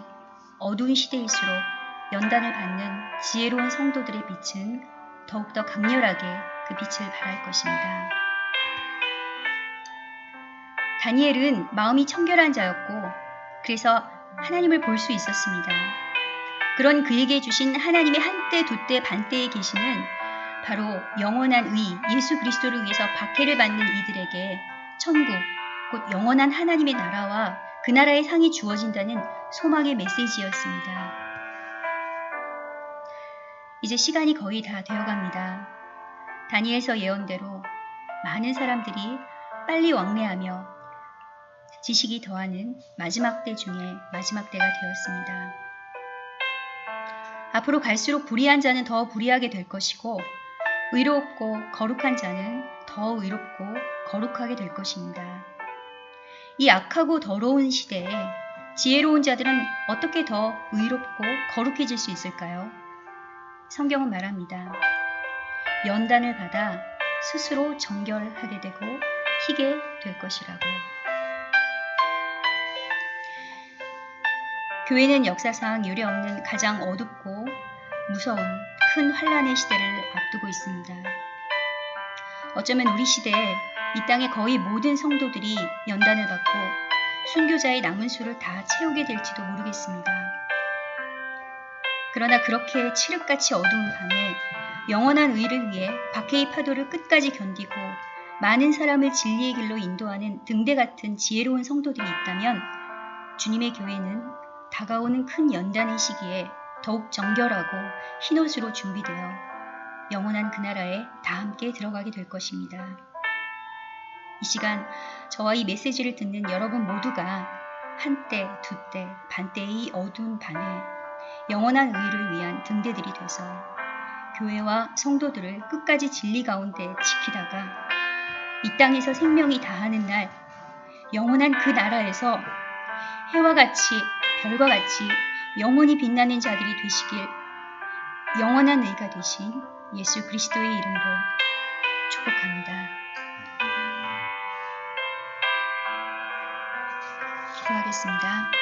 어두운 시대일수록 연단을 받는 지혜로운 성도들의 빛은 더욱더 강렬하게 그 빛을 발할 것입니다. 다니엘은 마음이 청결한 자였고 그래서 하나님을 볼 수 있었습니다. 그런 그에게 주신 하나님의 한때, 두때, 반때에 계시는 바로 영원한 의, 예수 그리스도를 위해서 박해를 받는 이들에게 천국, 곧 영원한 하나님의 나라와 그 나라의 상이 주어진다는 소망의 메시지였습니다. 이제 시간이 거의 다 되어갑니다. 다니엘서 예언대로 많은 사람들이 빨리 왕래하며 지식이 더하는 마지막 때 중에 마지막 때가 되었습니다. 앞으로 갈수록 불의한 자는 더 불의하게 될 것이고 의롭고 거룩한 자는 더 의롭고 거룩하게 될 것입니다. 이 악하고 더러운 시대에 지혜로운 자들은 어떻게 더 의롭고 거룩해질 수 있을까요? 성경은 말합니다. 연단을 받아 스스로 정결하게 되고 희게 될 것이라고. 교회는 역사상 유례없는 가장 어둡고 무서운 큰 환란의 시대를 앞두고 있습니다. 어쩌면 우리 시대에 이 땅의 거의 모든 성도들이 연단을 받고 순교자의 남은 수를 다 채우게 될지도 모르겠습니다. 그러나 그렇게 칠흑같이 어두운 밤에 영원한 의를 위해 박해의 파도를 끝까지 견디고 많은 사람을 진리의 길로 인도하는 등대 같은 지혜로운 성도들이 있다면 주님의 교회는 다가오는 큰 연단의 시기에 더욱 정결하고 흰옷으로 준비되어 영원한 그 나라에 다 함께 들어가게 될 것입니다. 이 시간 저와 이 메시지를 듣는 여러분 모두가 한때, 두때, 반때의 어두운 밤에 영원한 의를 위한 등대들이 돼서 교회와 성도들을 끝까지 진리 가운데 지키다가 이 땅에서 생명이 다하는 날 영원한 그 나라에서 해와 같이 별과 같이 영원히 빛나는 자들이 되시길 영원한 의가 되신 예수 그리스도의 이름으로 축복합니다. 기도하겠습니다.